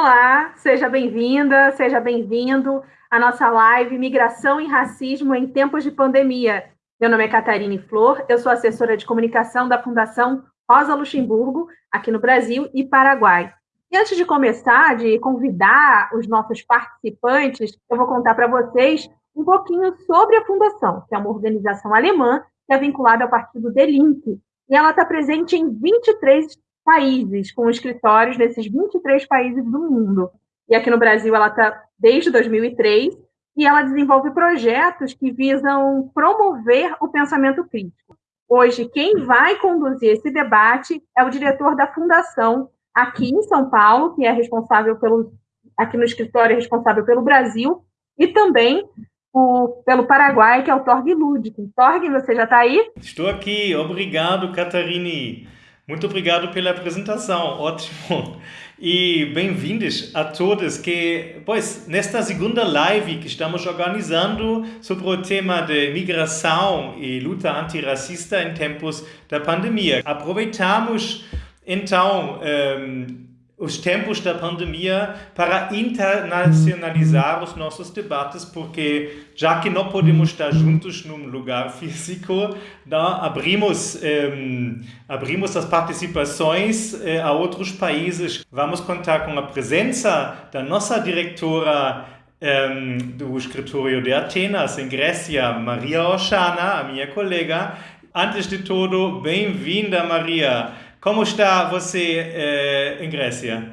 Olá, seja bem-vinda, seja bem-vindo à nossa live Migração e Racismo em Tempos de Pandemia. Meu nome é Catarine Flor, eu sou assessora de comunicação da Fundação Rosa Luxemburgo, aqui no Brasil e Paraguai. E antes de começar, de convidar os nossos participantes, eu vou contar para vocês um pouquinho sobre a Fundação, que é uma organização alemã que é vinculada ao partido Link, e ela está presente em 23 países, com escritórios nesses 23 países do mundo. E aqui no Brasil ela está desde 2003 e ela desenvolve projetos que visam promover o pensamento crítico. Hoje, quem vai conduzir esse debate é o diretor da Fundação aqui em São Paulo, que é responsável pelo, aqui no escritório, é responsável pelo Brasil, e também o, pelo Paraguai, que é o Torg Ludwig. Torg, você já está aí? Estou aqui, obrigado, Catarine. Muito obrigado pela apresentação, ótimo. E bem-vindos a todos que, pois, nesta segunda live que estamos organizando sobre o tema de migração e luta antirracista em tempos da pandemia. Aproveitamos, então, um, ehm, os tempos da pandemia para internacionalizar os nossos debates, porque já que não podemos estar juntos num lugar físico, abrimos, ehm, abrimos as participações uh, a outros países. Vamos contar com a presença da nossa diretora ehm, do escritório de Atenas, em Grécia, Maria Oshana, a minha colega. Antes de tudo, bem-vinda, Maria. Como está você eh, em Grécia?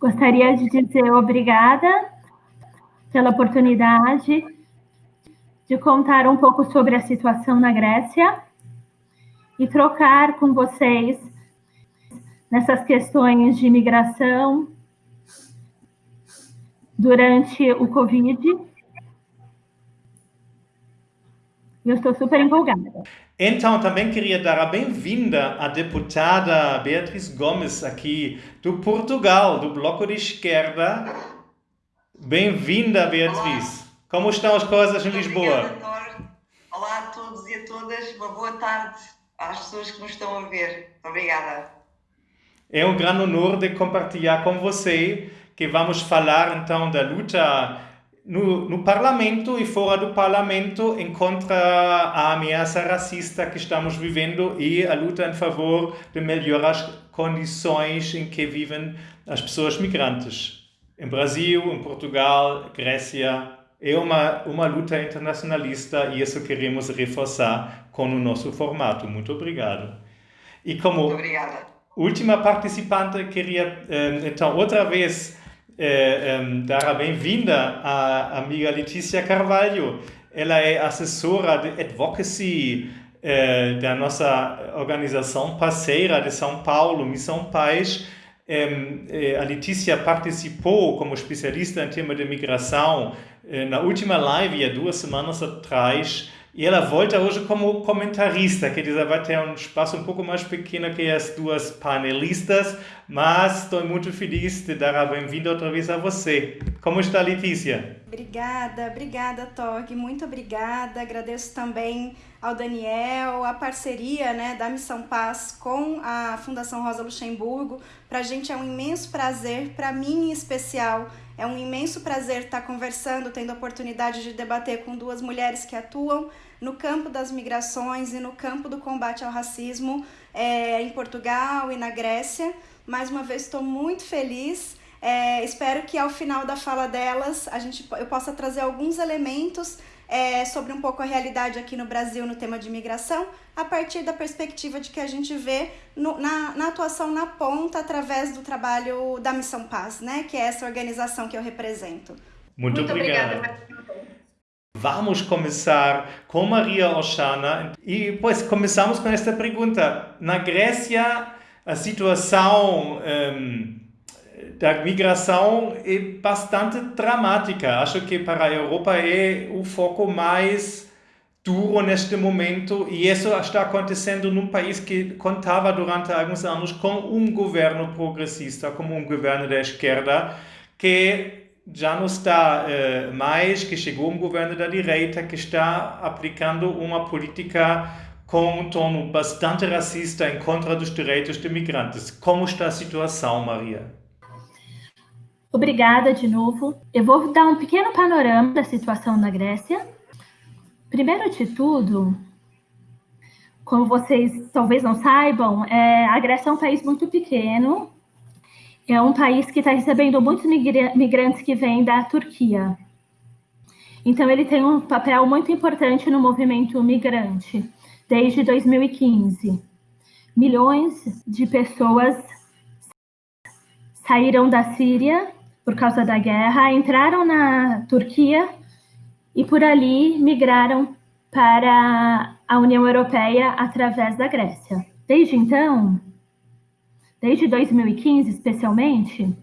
Gostaria de dizer obrigada pela oportunidade de contar um pouco sobre a situação na Grécia e trocar com vocês nessas questões de imigração durante o Covid. Eu estou super empolgada. Então, também queria dar a bem-vinda à deputada Beatriz Gomes, aqui do Portugal, do Bloco de Esquerda. Bem-vinda, Beatriz. Olá. Como estão as coisas em Lisboa? Obrigada, Olá a todos e a todas. Uma boa tarde às pessoas que nos estão a ver. Obrigada. É um grande honor de compartilhar com você que vamos falar então da luta no, no parlamento e fora do parlamento encontra a ameaça racista que estamos vivendo e a luta em favor de melhorar as condições em que vivem as pessoas migrantes. Em Brasil, em Portugal, Grécia, é uma, uma luta internacionalista e isso queremos reforçar com o nosso formato. Muito obrigado. E como Muito obrigada. última participante, queria eh, então outra vez é, é, dar a bem-vinda à amiga Letícia Carvalho. Ela é assessora de advocacy é, da nossa organização parceira de São Paulo, Missão Paz. a Letícia participou como especialista em tema de migração na última live, há duas semanas atrás, e ela volta hoje como comentarista, quer dizer, vai ter um espaço um pouco mais pequeno que as duas panelistas, mas estou muito feliz de dar a bem-vinda outra vez a você. Como está, Letícia? Obrigada, obrigada, Tog, muito obrigada. Agradeço também ao Daniel, a parceria né, da Missão Paz com a Fundação Rosa Luxemburgo. Para a gente é um imenso prazer, para mim em especial, é um imenso prazer estar conversando, tendo a oportunidade de debater com duas mulheres que atuam no campo das migrações e no campo do combate ao racismo é, em Portugal e na Grécia. Mais uma vez, estou muito feliz. É, espero que ao final da fala delas a gente, eu possa trazer alguns elementos é, sobre um pouco a realidade aqui no Brasil no tema de imigração, a partir da perspectiva de que a gente vê no, na, na atuação na ponta através do trabalho da Missão Paz, né, que é essa organização que eu represento. Muito, Muito obrigado. obrigada. Vamos começar com Maria Oshana e pois começamos com esta pergunta. Na Grécia a situação um, da migração é bastante dramática. Acho que para a Europa é o foco mais duro neste momento e isso está acontecendo num país que contava durante alguns anos com um governo progressista, como um governo da esquerda, que já não está uh, mais, que chegou um governo da direita que está aplicando uma política com um tom bastante racista em contra dos direitos de migrantes. Como está a situação, Maria? Obrigada de novo. Eu vou dar um pequeno panorama da situação na Grécia. Primeiro de tudo, como vocês talvez não saibam, é, a Grécia é um país muito pequeno. É um país que está recebendo muitos migrantes que vêm da Turquia. Então, ele tem um papel muito importante no movimento migrante desde 2015. Milhões de pessoas saíram da Síria por causa da guerra, entraram na Turquia e por ali migraram para a União Europeia através da Grécia. Desde então, desde 2015 especialmente,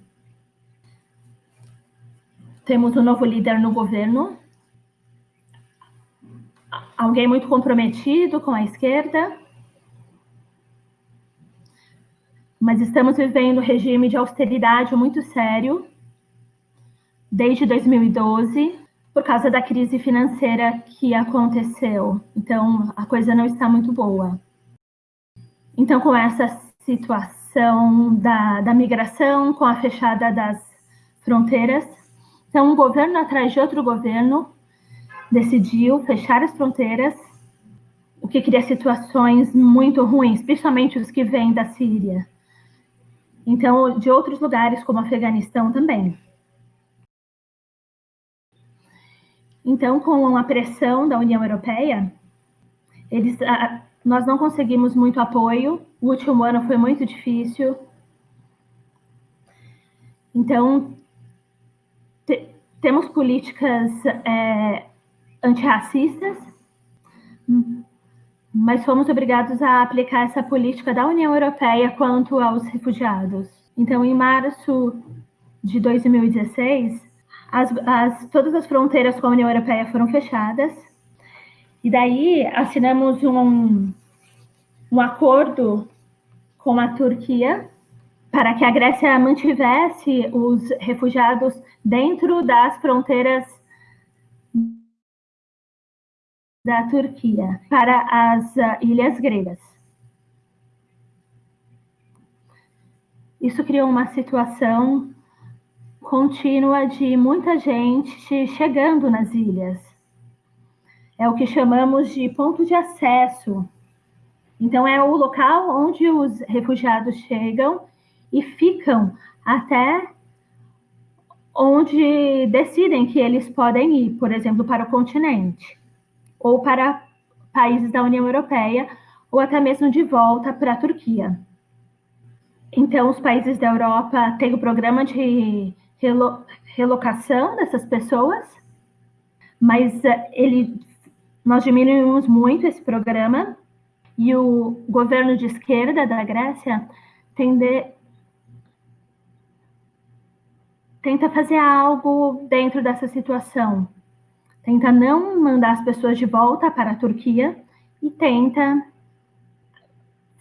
temos um novo líder no governo, alguém muito comprometido com a esquerda, mas estamos vivendo um regime de austeridade muito sério desde 2012 por causa da crise financeira que aconteceu. Então, a coisa não está muito boa. Então, com essa situação da, da migração, com a fechada das fronteiras, então, um governo atrás de outro governo decidiu fechar as fronteiras, o que cria situações muito ruins, principalmente os que vêm da Síria. Então, de outros lugares, como Afeganistão também. Então, com a pressão da União Europeia, eles, nós não conseguimos muito apoio. O último ano foi muito difícil. Então, te, temos políticas é, antirracistas, mas fomos obrigados a aplicar essa política da União Europeia quanto aos refugiados. Então, em março de 2016, as, as, todas as fronteiras com a União Europeia foram fechadas, e daí assinamos um, um acordo com a Turquia para que a Grécia mantivesse os refugiados dentro das fronteiras da Turquia para as uh, ilhas gregas. Isso criou uma situação contínua de muita gente chegando nas ilhas. É o que chamamos de ponto de acesso. Então, é o local onde os refugiados chegam e ficam até onde decidem que eles podem ir, por exemplo, para o continente ou para países da União Europeia, ou até mesmo de volta para a Turquia. Então, os países da Europa têm o programa de relo relocação dessas pessoas, mas eh, ele, nós diminuímos muito esse programa e o governo de esquerda da Grécia tende, tenta fazer algo dentro dessa situação. Tenta não mandar as pessoas de volta para a Turquia e tenta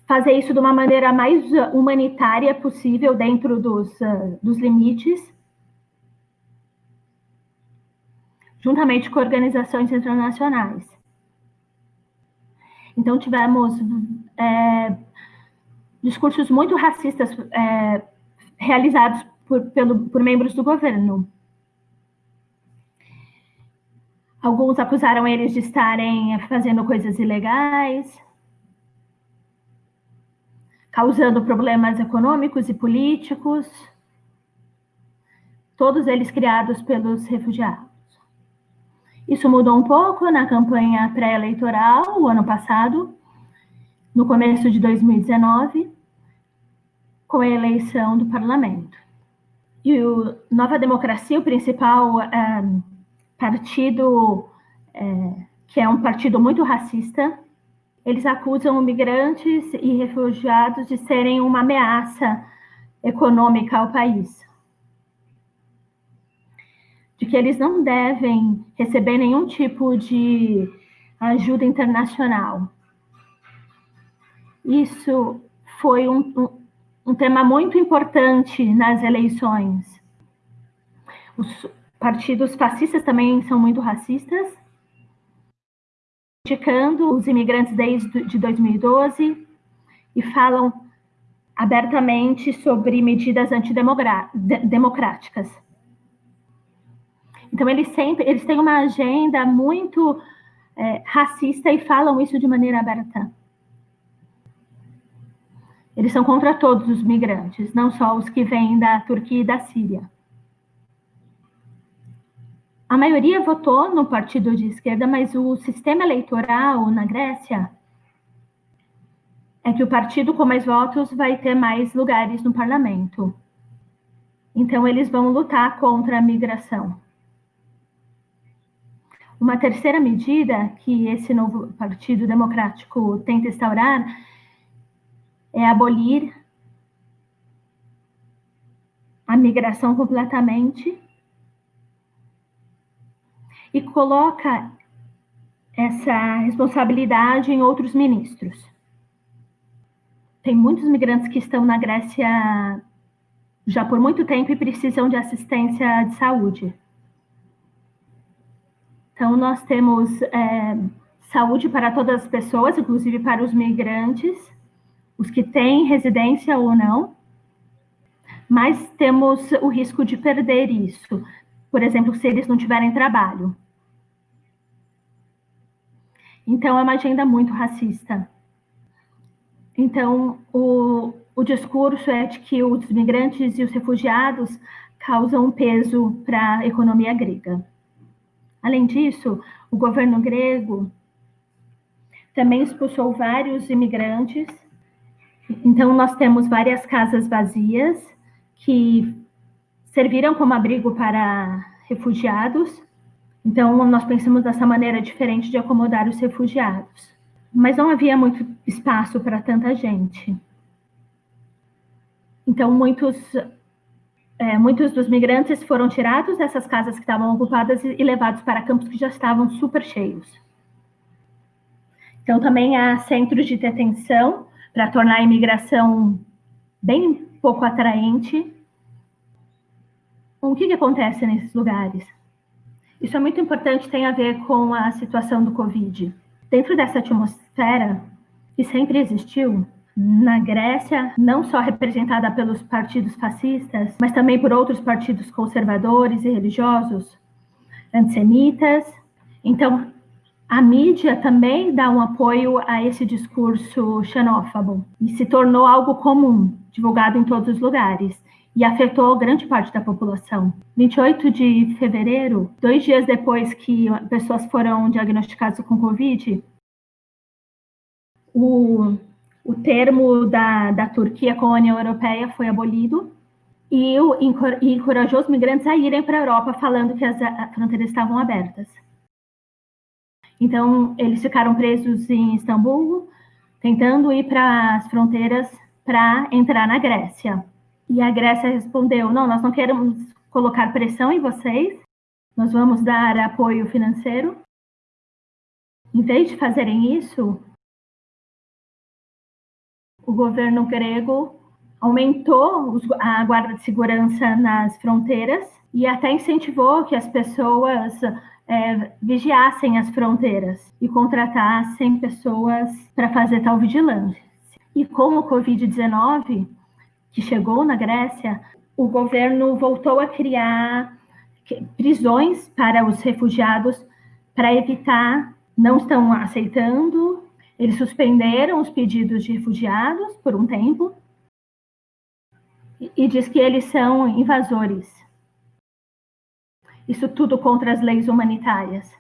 fazer isso de uma maneira mais humanitária possível dentro dos, uh, dos limites, juntamente com organizações internacionais. Então, tivemos é, discursos muito racistas é, realizados por, pelo, por membros do governo. Alguns acusaram eles de estarem fazendo coisas ilegais, causando problemas econômicos e políticos, todos eles criados pelos refugiados. Isso mudou um pouco na campanha pré-eleitoral, o ano passado, no começo de 2019, com a eleição do parlamento. E o Nova Democracia, o principal um, partido é, que é um partido muito racista. Eles acusam migrantes e refugiados de serem uma ameaça econômica ao país. De que eles não devem receber nenhum tipo de ajuda internacional. Isso foi um, um, tema muito importante nas eleições. Os, partidos fascistas também são muito racistas. criticando os imigrantes desde de 2012 e falam abertamente sobre medidas antidemocráticas. Então eles sempre eles têm uma agenda muito é, racista e falam isso de maneira aberta. Eles são contra todos os migrantes, não só os que vêm da Turquia e da Síria. A maioria votou no partido de esquerda, mas o sistema eleitoral na Grécia é que o partido com mais votos vai ter mais lugares no parlamento. Então, eles vão lutar contra a migração. Uma terceira medida que esse novo Partido Democrático tenta instaurar é abolir a migração completamente e coloca essa responsabilidade em outros ministros. Tem muitos migrantes que estão na Grécia já por muito tempo e precisam de assistência de saúde. Então, nós temos é, saúde para todas as pessoas, inclusive para os migrantes, os que têm residência ou não, mas temos o risco de perder isso, por exemplo, se eles não tiverem trabalho. Então, é uma agenda muito racista. Então, o, o discurso é de que os migrantes e os refugiados causam peso para a economia grega. Além disso, o governo grego também expulsou vários imigrantes. Então, nós temos várias casas vazias que serviram como abrigo para refugiados então, nós pensamos dessa maneira diferente de acomodar os refugiados. Mas não havia muito espaço para tanta gente. Então, muitos, é, muitos dos migrantes foram tirados dessas casas que estavam ocupadas e, e levados para campos que já estavam super cheios. Então, também há centros de detenção para tornar a imigração bem pouco atraente. O que, que acontece nesses lugares? Isso é muito importante, tem a ver com a situação do Covid. Dentro dessa atmosfera que sempre existiu, na Grécia, não só representada pelos partidos fascistas, mas também por outros partidos conservadores e religiosos, antissemitas. Então, a mídia também dá um apoio a esse discurso xenófobo e se tornou algo comum, divulgado em todos os lugares e afetou grande parte da população. 28 de fevereiro, dois dias depois que pessoas foram diagnosticadas com Covid, o, o termo da, da Turquia com a União Europeia foi abolido e, o, encorajou os migrantes a irem para a Europa falando que as fronteiras estavam abertas. Então, eles ficaram presos em Istambul, tentando ir para as fronteiras para entrar na Grécia. E a Grécia respondeu: não, nós não queremos colocar pressão em vocês, nós vamos dar apoio financeiro. Em vez de fazerem isso, o governo grego aumentou a guarda de segurança nas fronteiras e até incentivou que as pessoas é, vigiassem as fronteiras e contratassem pessoas para fazer tal vigilância. E com o Covid-19, que chegou na Grécia, o governo voltou a criar prisões para os refugiados para evitar, não estão aceitando, eles suspenderam os pedidos de refugiados por um tempo e, e diz que eles são invasores. Isso tudo contra as leis humanitárias.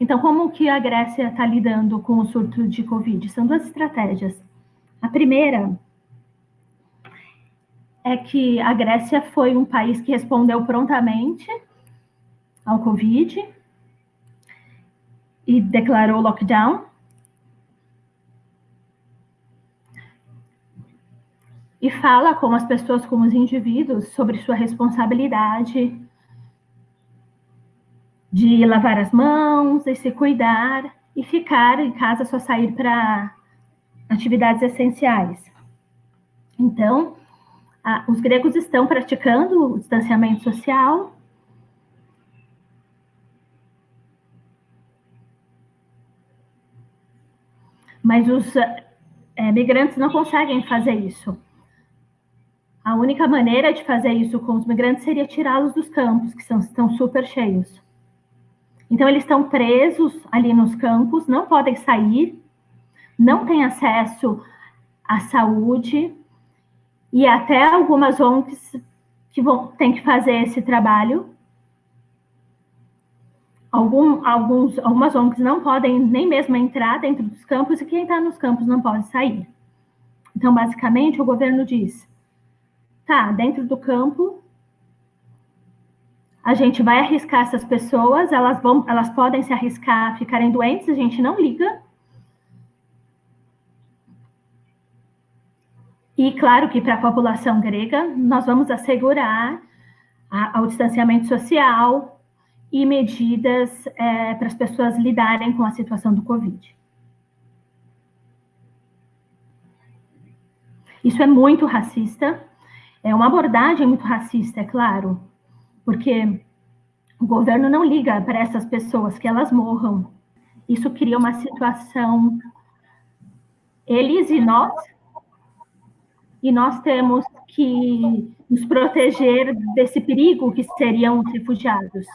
Então, como que a Grécia está lidando com o surto de Covid? São duas estratégias. A primeira é que a Grécia foi um país que respondeu prontamente ao Covid e declarou lockdown. E fala com as pessoas, como os indivíduos, sobre sua responsabilidade de lavar as mãos e se cuidar e ficar em casa só sair para atividades essenciais. Então, a, os gregos estão praticando o distanciamento social Mas os é, migrantes não conseguem fazer isso. A única maneira de fazer isso com os migrantes seria tirá-los dos campos, que são, estão super cheios. Então, eles estão presos ali nos campos, não podem sair, não têm acesso à saúde, e até algumas ONGs que vão, têm que fazer esse trabalho. Algum, alguns, algumas ONGs não podem nem mesmo entrar dentro dos campos, e quem está nos campos não pode sair. Então, basicamente, o governo diz: tá, dentro do campo, a gente vai arriscar essas pessoas, elas vão, elas podem se arriscar a ficarem doentes, a gente não liga. E claro que para a população grega, nós vamos assegurar a, o distanciamento social e medidas é, para as pessoas lidarem com a situação do Covid. Isso é muito racista, é uma abordagem muito racista, é claro, porque o governo não liga para essas pessoas que elas morram. Isso cria uma situação. Eles e nós, e nós temos que nos proteger desse perigo que seriam os refugiados.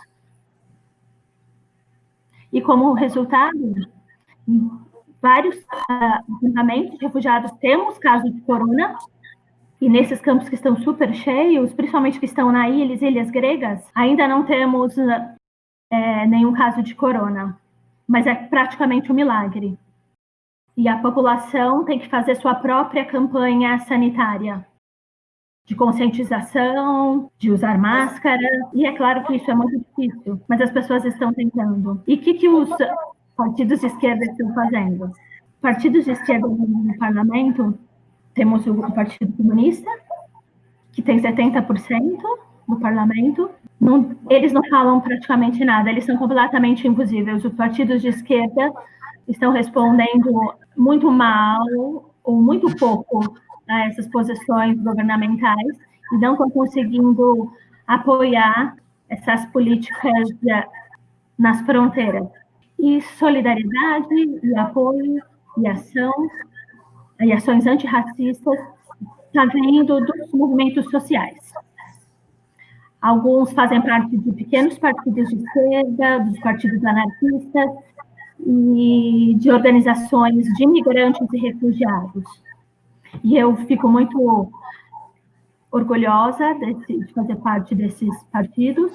E como resultado, vários uh, de refugiados temos casos de corona, e nesses campos que estão super cheios, principalmente que estão na ilhas, ilhas gregas, ainda não temos é, nenhum caso de corona, mas é praticamente um milagre. E a população tem que fazer sua própria campanha sanitária de conscientização, de usar máscara, e é claro que isso é muito difícil, mas as pessoas estão tentando. E o que, que os partidos de esquerda estão fazendo? Partidos de esquerda no parlamento temos o Partido Comunista, que tem 70% no parlamento. Não, eles não falam praticamente nada, eles são completamente invisíveis. Os partidos de esquerda estão respondendo muito mal ou muito pouco a essas posições governamentais e não estão conseguindo apoiar essas políticas nas fronteiras. E solidariedade, e apoio, e ação e ações antirracistas está vindo dos movimentos sociais. Alguns fazem parte de pequenos partidos de esquerda, dos partidos anarquistas e de organizações de imigrantes e refugiados. E eu fico muito orgulhosa de fazer parte desses partidos.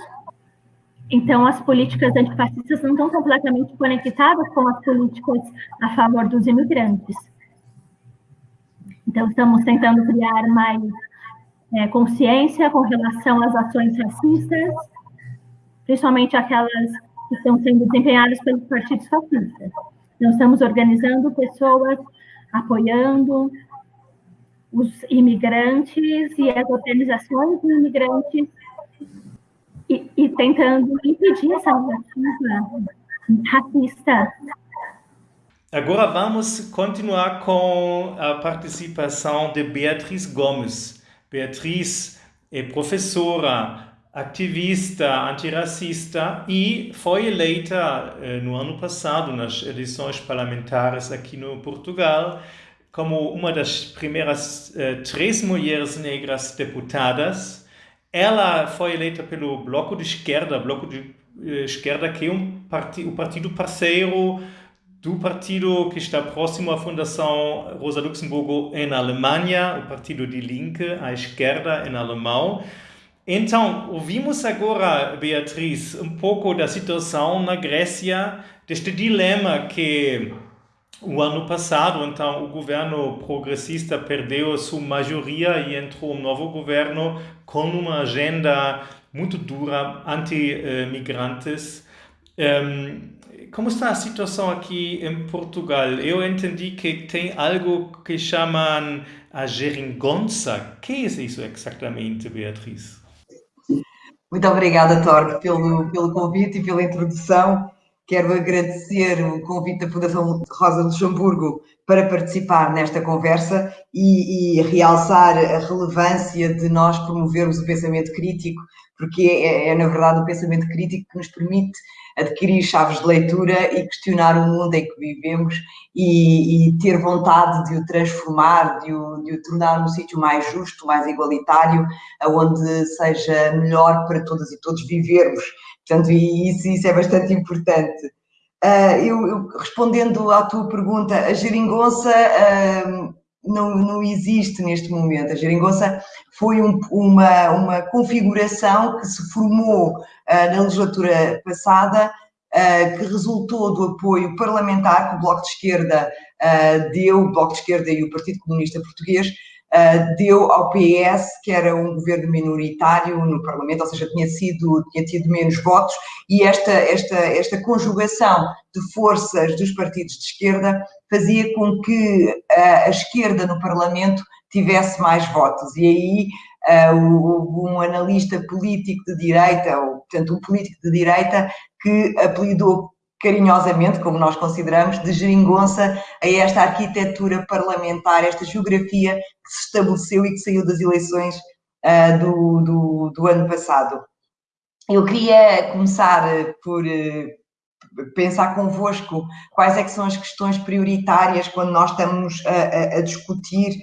Então, as políticas antifascistas não estão completamente conectadas com as políticas a favor dos imigrantes. Então, estamos tentando criar mais é, consciência com relação às ações racistas, principalmente aquelas que estão sendo desempenhadas pelos partidos fascistas. Então, estamos organizando pessoas, apoiando os imigrantes e as organizações de imigrantes e, e tentando impedir essa narrativa racista Agora vamos continuar com a participação de Beatriz Gomes. Beatriz é professora, ativista antirracista e foi eleita eh, no ano passado nas eleições parlamentares aqui no Portugal como uma das primeiras eh, três mulheres negras deputadas. Ela foi eleita pelo Bloco de Esquerda, Bloco de eh, Esquerda que é um parti o partido parceiro do partido que está próximo à Fundação Rosa Luxemburgo em Alemanha, o partido de Linke, à esquerda em alemão. Então, ouvimos agora, Beatriz, um pouco da situação na Grécia, deste dilema que o ano passado, então, o governo progressista perdeu a sua maioria e entrou um novo governo com uma agenda muito dura anti-migrantes. Um, como está a situação aqui em Portugal? Eu entendi que tem algo que chamam a geringonça. O que é isso exatamente, Beatriz? Muito obrigada, Torque, pelo, pelo convite e pela introdução, quero agradecer o convite da Fundação Rosa Luxemburgo para participar nesta conversa e, e, realçar a relevância de nós promovermos o pensamento crítico, porque é, é, na verdade o pensamento crítico que nos permite adquirir chaves de leitura e questionar o mundo em que vivemos e, e ter vontade de o transformar, de o, de o tornar um sítio mais justo, mais igualitário, onde seja melhor para todas e todos vivermos. Portanto, isso, isso é bastante importante. Uh, eu, eu, respondendo à tua pergunta, a geringonça uh, não, não existe neste momento. A geringonça foi um, uma, uma configuração que se formou uh, na legislatura passada, que resultou do apoio parlamentar que o Bloco de Esquerda deu, o Bloco de Esquerda e o Partido Comunista Português, deu ao PS, que era um governo minoritário no Parlamento, ou seja, tinha, sido, tinha tido menos votos, e esta, esta, esta conjugação de forças dos partidos de esquerda fazia com que a, a esquerda no Parlamento tivesse mais votos. E aí uh, um analista político de direita, ou portanto um político de direita, que apelidou carinhosamente, como nós consideramos, de geringonça a esta arquitetura parlamentar, esta geografia que se estabeleceu e que saiu das eleições uh, do, do, do, ano passado. Eu queria começar por, pensar convosco quais é que são as questões prioritárias quando nós estamos a, a, a discutir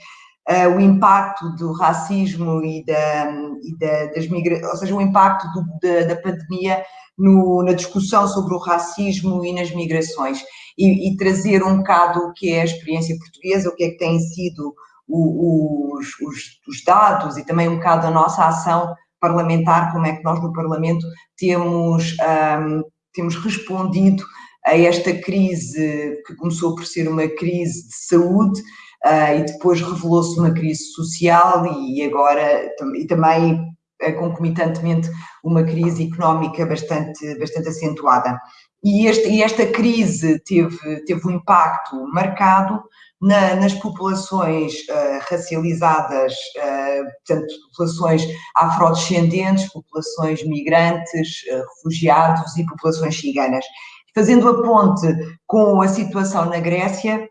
uh, o impacto do racismo e, da, e da, das migrações, ou seja, o impacto do, da, da, pandemia no, na discussão sobre o racismo e nas migrações. E, e, trazer um bocado o que é a experiência portuguesa, o que é que têm sido o, os, os, os dados e também um bocado a nossa ação parlamentar, como é que nós no Parlamento temos um, temos respondido a esta crise que começou por ser uma crise de saúde uh, e depois revelou-se uma crise social e agora e também concomitantemente uma crise económica bastante, bastante acentuada. E, este, e esta crise teve, teve um impacto marcado na, nas populações uh, racializadas, uh, portanto, populações afrodescendentes, populações migrantes, uh, refugiados e populações ciganas. Fazendo a ponte com a situação na Grécia,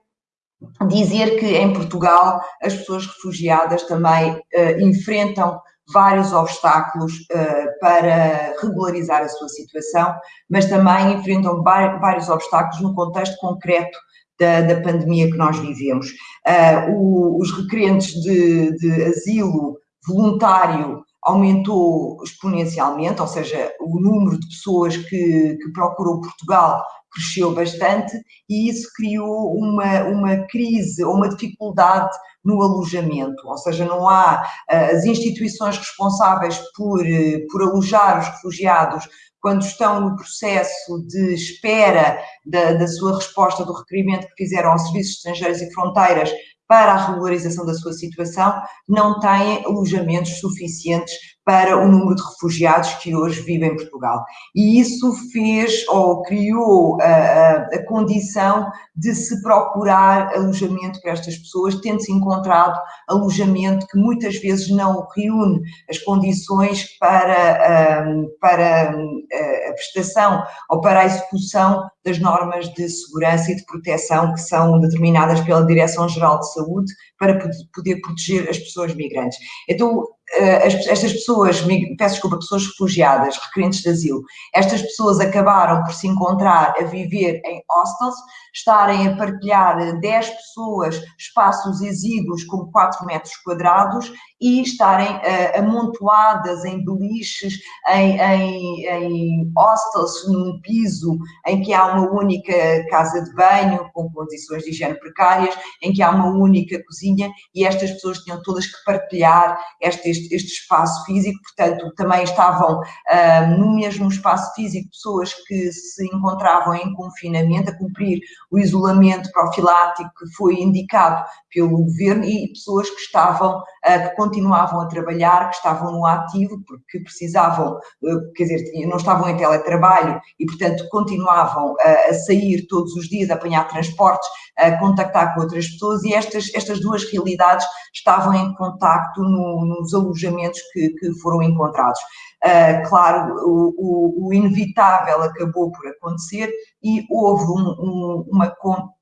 dizer que em Portugal as pessoas refugiadas também enfrentam vários obstáculos uh, para regularizar a sua situação, mas também enfrentam vários obstáculos no contexto concreto da, da pandemia que nós vivemos. Uh, o, os requerentes de, de asilo voluntário aumentou exponencialmente, ou seja, o número de pessoas que, que procuram Portugal cresceu bastante e isso criou uma, uma crise ou uma dificuldade no alojamento, ou seja, não há eh, as instituições responsáveis por, eh, por alojar os refugiados quando estão no processo de espera da, da sua resposta do requerimento que fizeram aos Serviços Estrangeiros e Fronteiras para a regularização da sua situação, não têm alojamentos suficientes para o número de refugiados que hoje vivem em Portugal. E isso fez ou criou a, a condição de se procurar alojamento para estas pessoas, tendo-se encontrado alojamento que muitas vezes não reúne as condições para, para a prestação ou para a execução das normas de segurança e de proteção que são determinadas pela Direção-Geral de Saúde para poder proteger as pessoas migrantes. Então, eh, estas pessoas, peço desculpa, pessoas refugiadas, requerentes de asilo, estas pessoas acabaram por se encontrar a viver em hostels, estarem a partilhar 10 pessoas espaços exíguos com 4 metros quadrados e estarem uh, amontoadas em beliches, em, em, em hostels, num piso em que há uma única casa de banho, com condições de higiene precárias, em que há uma única cozinha e estas pessoas tinham todas que partilhar este, este, este espaço físico, portanto, também estavam uh, no mesmo espaço físico pessoas que se encontravam em confinamento, a cumprir o isolamento profilático que foi indicado pelo governo e pessoas que estavam, uh, que continuavam a trabalhar, que estavam no ativo, porque precisavam, uh, quer dizer, não estavam em teletrabalho e, portanto, continuavam a, a sair todos os dias, a apanhar transportes, a contactar com outras pessoas e estas, estas duas realidades estavam em contacto no, nos alojamentos que, que foram encontrados. Uh, claro, o, o, inevitável acabou por acontecer e houve um, um, uma,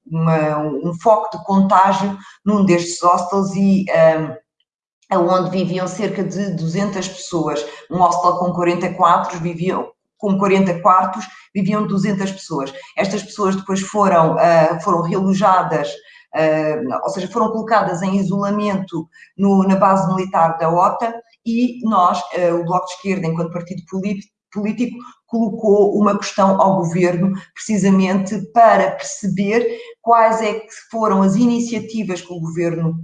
uma, um foco de contágio num destes hostels e um, onde viviam cerca de 200 pessoas. Um hostel com 44 viviam com 40 quartos, viviam 200 pessoas. Estas pessoas depois foram, uh, foram realojadas, uh, ou seja, foram colocadas em isolamento no, na base militar da OTA e nós, uh, o Bloco de Esquerda, enquanto partido político, colocou uma questão ao governo, precisamente para perceber quais é que foram as iniciativas que o governo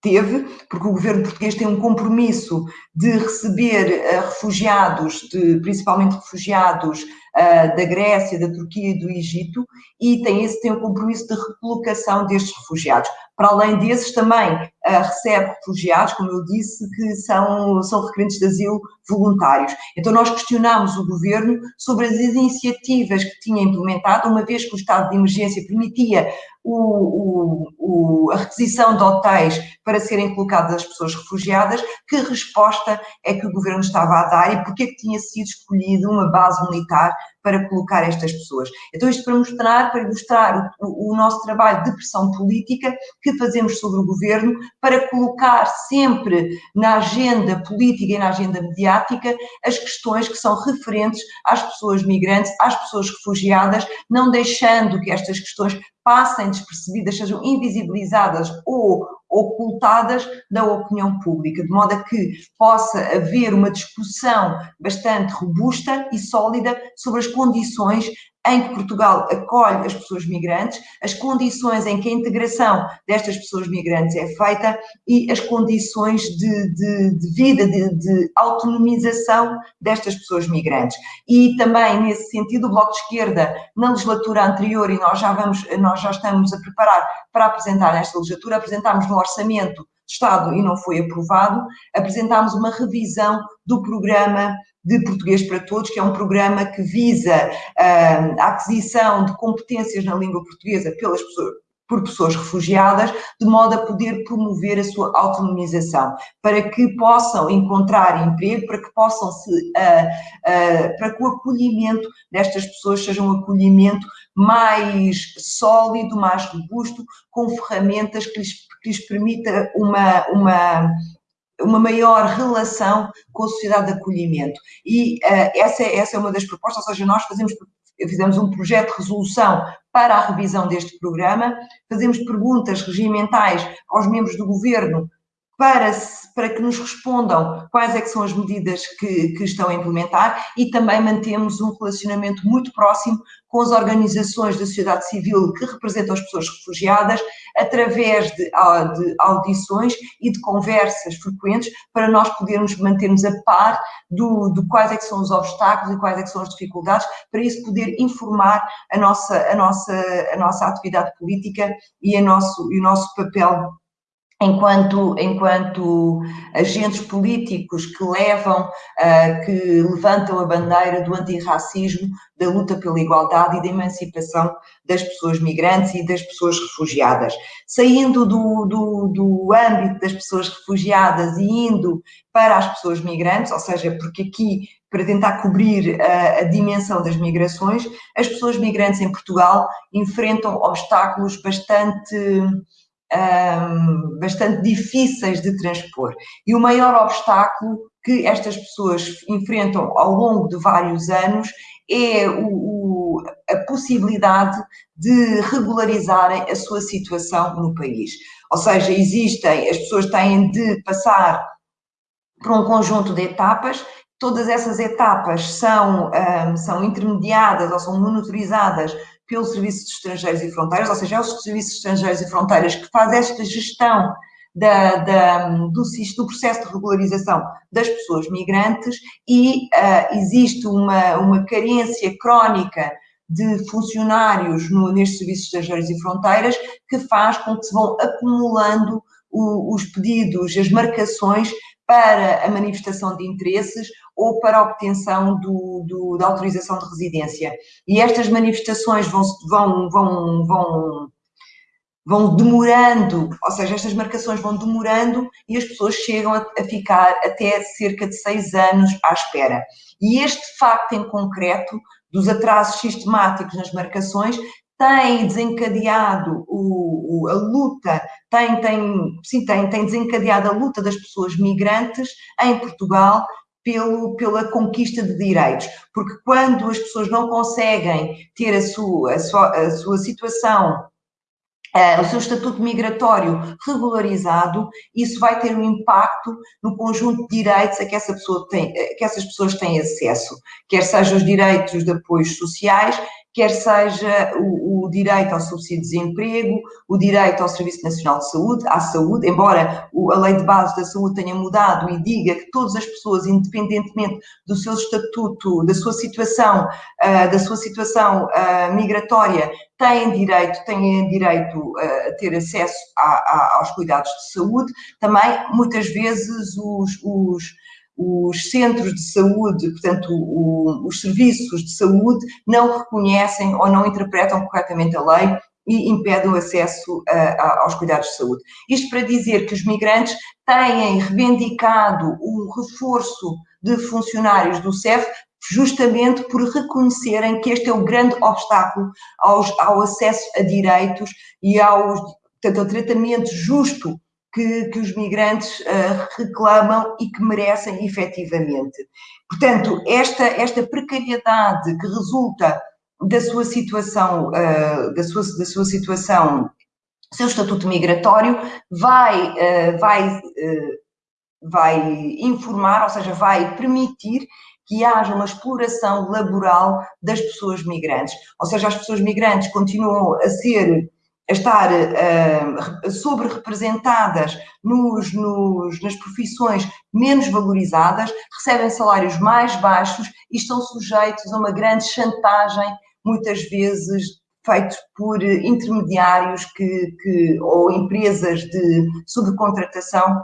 teve, porque o governo português tem um compromisso de receber uh, refugiados, de, principalmente refugiados uh, da Grécia, da Turquia e do Egito, e tem esse tem o compromisso de recolocação destes refugiados. Para além desses, também recebe refugiados, como eu disse, que são, são requerentes de asilo voluntários. Então, nós questionámos o governo sobre as iniciativas que tinha implementado, uma vez que o estado de emergência permitia o, o, a requisição de hotéis para serem colocadas as pessoas refugiadas, que resposta é que o governo estava a dar e porque é que tinha sido escolhida uma base militar para colocar estas pessoas. Então isto para mostrar, para ilustrar o, o, nosso trabalho de pressão política que fazemos sobre o governo para colocar sempre na agenda política e na agenda mediática as questões que são referentes às pessoas migrantes, às pessoas refugiadas, não deixando que estas questões passem despercebidas, sejam invisibilizadas ou ocultadas da opinião pública, de modo a que possa haver uma discussão bastante robusta e sólida sobre as condições em que Portugal acolhe as pessoas migrantes, as condições em que a integração destas pessoas migrantes é feita e as condições de, de, de vida, de, de, autonomização destas pessoas migrantes. E também, nesse sentido, o Bloco de Esquerda, na legislatura anterior, e nós já, vamos, nós já estamos a preparar para apresentar nesta legislatura, apresentámos no Orçamento Estado e não foi aprovado, apresentámos uma revisão do programa de Português para Todos, que é um programa que visa uh, a aquisição de competências na língua portuguesa pelas pessoas, por pessoas refugiadas, de modo a poder promover a sua autonomização, para que possam encontrar emprego, para que possam se, uh, uh, para que o acolhimento destas pessoas seja um acolhimento mais sólido, mais robusto, com ferramentas que lhes, que lhes permita uma, uma uma maior relação com a sociedade de acolhimento. E uh, essa, é, essa é uma das propostas, ou seja, nós fazemos, fizemos um projeto de resolução para a revisão deste programa, fazemos perguntas regimentais aos membros do governo para, para que nos respondam quais é que são as medidas que, que estão a implementar e também mantemos um relacionamento muito próximo com as organizações da sociedade civil que representam as pessoas refugiadas, através de, de audições e de conversas frequentes, para nós podermos mantermos a par do, de quais é que são os obstáculos e quais é que são as dificuldades, para isso poder informar a nossa, a nossa, a nossa atividade política e, a nosso, e o nosso papel enquanto, enquanto agentes políticos que levam, uh, que levantam a bandeira do antirracismo, da luta pela igualdade e da emancipação das pessoas migrantes e das pessoas refugiadas. Saindo do, do, do âmbito das pessoas refugiadas e indo para as pessoas migrantes, ou seja, porque aqui para tentar cobrir a, a, dimensão das migrações, as pessoas migrantes em Portugal enfrentam obstáculos bastante um, bastante difíceis de transpor. E o maior obstáculo que estas pessoas enfrentam ao longo de vários anos é o, o, a possibilidade de regularizarem a sua situação no país. Ou seja, existem, as pessoas têm de passar por um conjunto de etapas todas essas etapas são, um, são intermediadas ou são monitorizadas pelo Serviço de Estrangeiros e Fronteiras, ou seja, é o Serviço de Estrangeiros e Fronteiras que faz esta gestão da, da, do, do, processo de regularização das pessoas migrantes e uh, existe uma, uma carência crónica de funcionários no, nestes serviços de estrangeiros e fronteiras que faz com que se vão acumulando o, os pedidos, as marcações para a manifestação de interesses ou para a obtenção do, do, da autorização de residência. E estas manifestações vão, vão, vão, vão, vão demorando, ou seja, estas marcações vão demorando e as pessoas chegam a, a ficar até cerca de seis anos à espera. E este facto em concreto dos atrasos sistemáticos nas marcações tem desencadeado o, o, a luta, tem, tem, sim, tem, tem desencadeado a luta das pessoas migrantes em Portugal pelo, pela conquista de direitos, porque quando as pessoas não conseguem ter a sua, a sua, a sua situação Uh, o seu estatuto migratório regularizado, isso vai ter um impacto no conjunto de direitos a que, essa pessoa tem, que essas pessoas têm acesso, quer sejam os direitos de apoios sociais, quer seja o, o, direito ao subsídio de desemprego, o direito ao Serviço Nacional de Saúde, à saúde, embora a lei de base da saúde tenha mudado e diga que todas as pessoas, independentemente do seu estatuto, da sua situação, uh, da sua situação uh, migratória, têm direito, têm direito uh, a ter acesso a, a, aos cuidados de saúde, também muitas vezes os, os os centros de saúde, portanto, o, os serviços de saúde, não reconhecem ou não interpretam corretamente a lei e impedem o acesso a, a, aos cuidados de saúde. Isto para dizer que os migrantes têm reivindicado o reforço de funcionários do CEF justamente por reconhecerem que este é o grande obstáculo aos, ao acesso a direitos e aos, portanto, ao tratamento justo que, que os migrantes uh, reclamam e que merecem efetivamente. Portanto, esta, esta precariedade que resulta da sua situação, uh, da, sua, da sua situação, seu estatuto migratório, vai, uh, vai, vai informar, ou seja, vai permitir que haja uma exploração laboral das pessoas migrantes. Ou seja, as pessoas migrantes continuam a ser a estar uh, sobre-representadas nos, nos, nas profissões menos valorizadas, recebem salários mais baixos e estão sujeitos a uma grande chantagem, muitas vezes feitos por intermediários que, que, ou empresas de subcontratação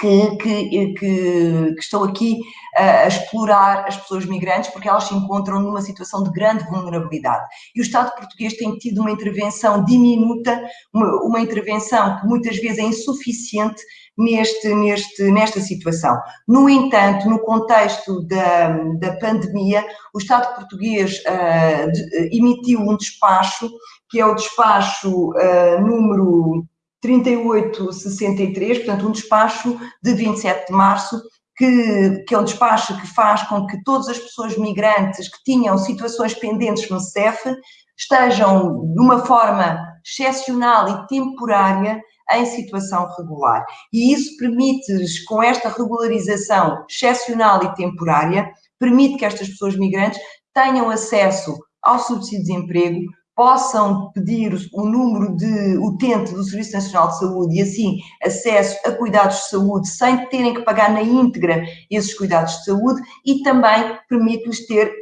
que, que, que, estão aqui a explorar as pessoas migrantes porque elas se encontram numa situação de grande vulnerabilidade. E o Estado português tem tido uma intervenção diminuta, uma, uma intervenção que muitas vezes é insuficiente neste, neste, nesta situação. No entanto, no contexto da, da pandemia, o Estado português uh, de, emitiu um despacho, que é o despacho uh, número 3863, portanto, um despacho de 27 de março, que, que, é um despacho que faz com que todas as pessoas migrantes que tinham situações pendentes no CEF estejam de uma forma excepcional e temporária em situação regular. E isso permite, com esta regularização excepcional e temporária, permite que estas pessoas migrantes tenham acesso ao subsídio de desemprego, possam pedir o número de utente do Serviço Nacional de Saúde e assim acesso a cuidados de saúde sem terem que pagar na íntegra esses cuidados de saúde e também permite-lhes ter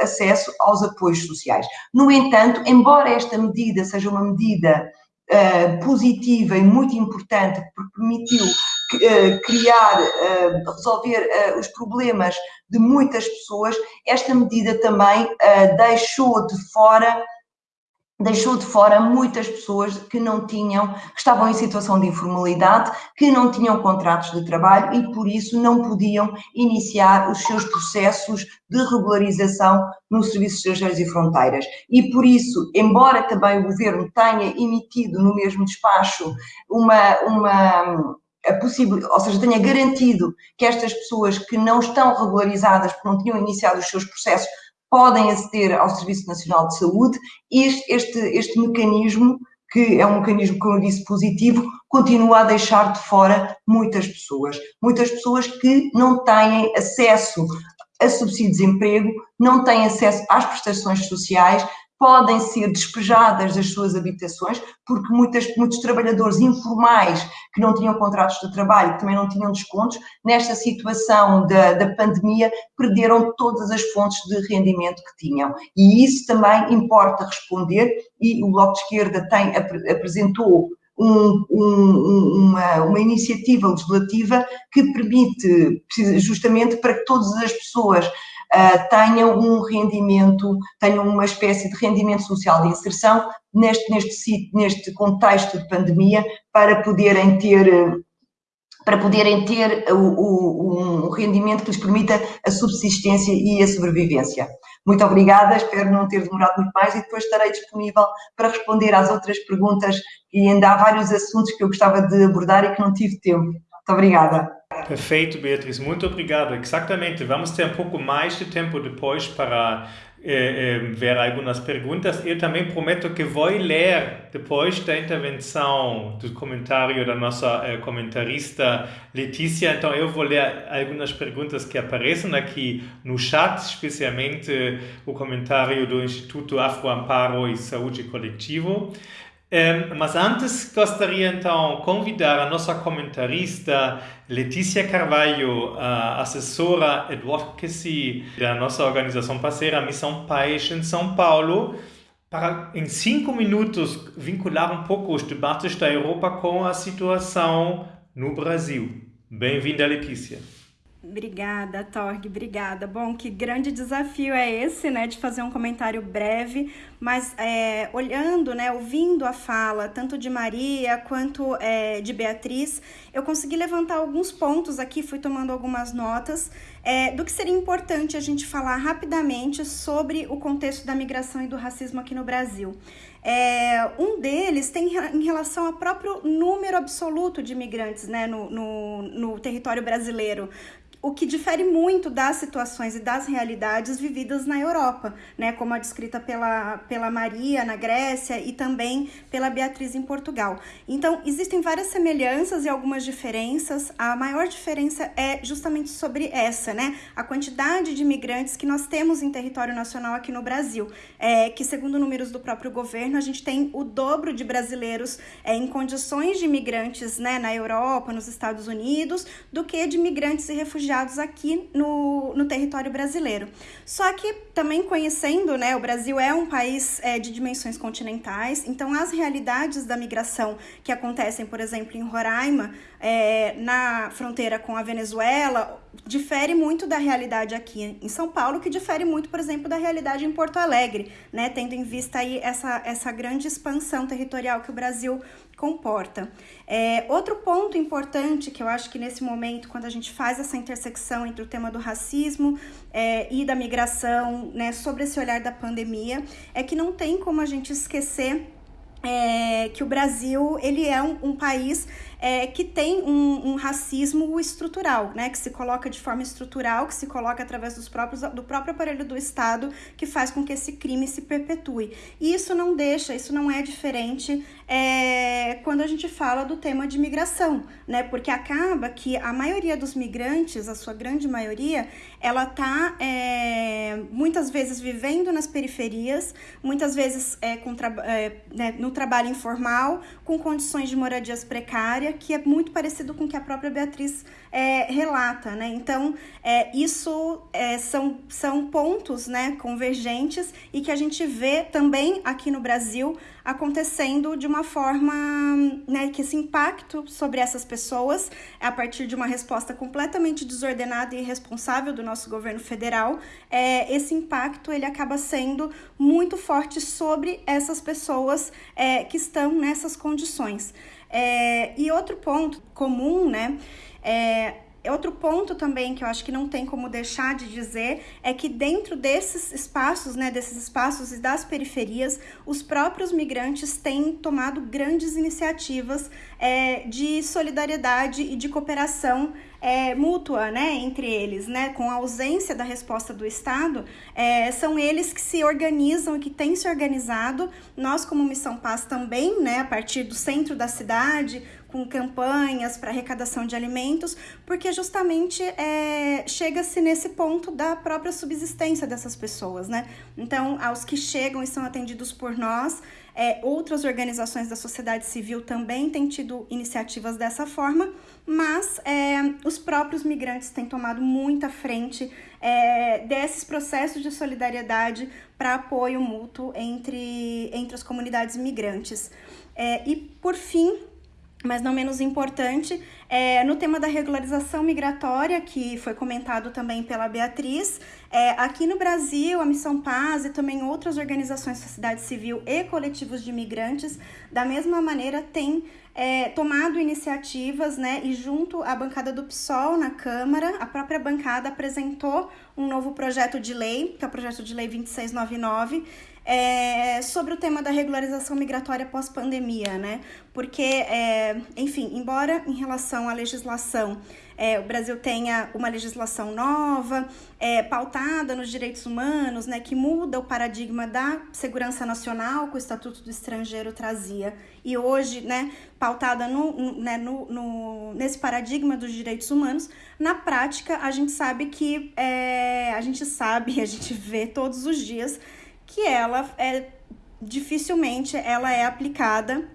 acesso aos apoios sociais. No entanto, embora esta medida seja uma medida uh, positiva e muito importante porque permitiu uh, criar, uh, resolver os problemas de muitas pessoas, esta medida também deixou de fora deixou de fora muitas pessoas que não tinham, que estavam em situação de informalidade, que não tinham contratos de trabalho e por isso não podiam iniciar os seus processos de regularização no Serviço de Estrangeiros e Fronteiras. E por isso, embora também o Governo tenha emitido no mesmo despacho uma, uma a possível, ou seja, tenha garantido que estas pessoas que não estão regularizadas, porque não tinham iniciado os seus processos, podem aceder ao Serviço Nacional de Saúde. Este, este, este mecanismo, que é um mecanismo, como eu disse, positivo, continua a deixar de fora muitas pessoas. Muitas pessoas que não têm acesso a subsídio de desemprego, não têm acesso às prestações sociais, podem ser despejadas das suas habitações, porque muitas, muitos trabalhadores informais que não tinham contratos de trabalho, que também não tinham descontos, nesta situação da, da pandemia, perderam todas as fontes de rendimento que tinham. E isso também importa responder, e o Bloco de Esquerda tem, apresentou um, um, uma, uma iniciativa legislativa que permite, justamente para que todas as pessoas uh, tenham um rendimento, tenham uma espécie de rendimento social de inserção neste, neste, neste contexto de pandemia para poderem ter para poderem ter o, o, um rendimento que lhes permita a subsistência e a sobrevivência. Muito obrigada, espero não ter demorado muito mais e depois estarei disponível para responder às outras perguntas e ainda há vários assuntos que eu gostava de abordar e que não tive tempo. Muito obrigada. Perfeito, Beatriz, muito obrigado. Exatamente, vamos ter um pouco mais de tempo depois para eh, eh, ver algumas perguntas. Eu também prometo que vou ler depois da intervenção do comentário da nossa eh, comentarista Letícia. Então eu vou ler algumas perguntas que aparecem aqui no chat, especialmente o comentário do Instituto Afro Amparo e Saúde Coletivo. Mas antes gostaria então convidar a nossa comentarista Letícia Carvalho, a assessora advocacy da nossa organização parceira Missão Paz em São Paulo, para em cinco minutos vincular um pouco os debates da Europa com a situação no Brasil. Bem-vinda, Letícia. Obrigada, Torg, obrigada. Bom, que grande desafio é esse, né, de fazer um comentário breve, mas é, olhando, né, ouvindo a fala tanto de Maria quanto é, de Beatriz, eu consegui levantar alguns pontos aqui, fui tomando algumas notas é, do que seria importante a gente falar rapidamente sobre o contexto da migração e do racismo aqui no Brasil. É, um deles tem em relação ao próprio número absoluto de imigrantes né, no, no, no território brasileiro o que difere muito das situações e das realidades vividas na Europa, né, como a descrita pela, pela Maria na Grécia e também pela Beatriz em Portugal. Então, existem várias semelhanças e algumas diferenças. A maior diferença é justamente sobre essa, né, a quantidade de imigrantes que nós temos em território nacional aqui no Brasil, é, que segundo números do próprio governo, a gente tem o dobro de brasileiros é, em condições de imigrantes, né, na Europa, nos Estados Unidos, do que de imigrantes e refugiados refugiados aqui no, no território brasileiro. Só que também conhecendo, né, o Brasil é um país é, de dimensões continentais, então as realidades da migração que acontecem, por exemplo, em Roraima, é, na fronteira com a Venezuela, difere muito da realidade aqui em São Paulo, que difere muito, por exemplo, da realidade em Porto Alegre, né, tendo em vista aí essa, essa grande expansão territorial que o Brasil comporta. É, outro ponto importante que eu acho que nesse momento, quando a gente faz essa intersecção entre o tema do racismo é, e da migração, né, sobre esse olhar da pandemia, é que não tem como a gente esquecer é, que o Brasil ele é um, um país é, que tem um, um, racismo estrutural, né? Que se coloca de forma estrutural, que se coloca através dos próprios, do próprio aparelho do Estado, que faz com que esse crime se perpetue. E isso não deixa, isso não é diferente é, quando a gente fala do tema de migração, né? Porque acaba que a maioria dos migrantes, a sua grande maioria, ela tá é, muitas vezes vivendo nas periferias, muitas vezes é, com é, né, no trabalho informal, com condições de moradias precárias que é muito parecido com o que a própria Beatriz é, relata, né? Então, é, isso é, são, são pontos né, convergentes e que a gente vê também aqui no Brasil acontecendo de uma forma né, que esse impacto sobre essas pessoas, a partir de uma resposta completamente desordenada e irresponsável do nosso governo federal, é, esse impacto ele acaba sendo muito forte sobre essas pessoas é, que estão nessas condições. É, e outro ponto comum, né? É, Outro ponto também que eu acho que não tem como deixar de dizer é que dentro desses espaços, né, desses espaços e das periferias, os próprios migrantes têm tomado grandes iniciativas é, de solidariedade e de cooperação é, mútua, né, entre eles, né, com a ausência da resposta do Estado, é, são eles que se organizam e que têm se organizado. Nós, como Missão Paz, também, né, a partir do centro da cidade, com campanhas para arrecadação de alimentos, porque justamente é, chega-se nesse ponto da própria subsistência dessas pessoas, né? Então, aos que chegam e são atendidos por nós, É, outras organizações da sociedade civil também têm tido iniciativas dessa forma, mas é, os próprios migrantes têm tomado muita frente é, desses processos de solidariedade para apoio mútuo entre, entre as comunidades migrantes. É, e, por fim, mas não menos importante, é, no tema da regularização migratória, que foi comentado também pela Beatriz, é, aqui no Brasil, a Missão Paz e também outras organizações da sociedade civil e coletivos de imigrantes, da mesma maneira, têm é, tomado iniciativas, né, e junto à bancada do PSOL na Câmara, a própria bancada apresentou um novo projeto de lei, que é o projeto de lei 2699, é, sobre o tema da regularização migratória pós-pandemia, né? Porque, é, enfim, embora em relação à legislação é, o Brasil tenha uma legislação nova, é, pautada nos direitos humanos, né, que muda o paradigma da segurança nacional que o Estatuto do Estrangeiro trazia, e hoje, né, pautada no, né, no, no nesse paradigma dos direitos humanos, na prática a gente sabe que é, a gente sabe, a gente vê todos os dias que ela é dificilmente ela é aplicada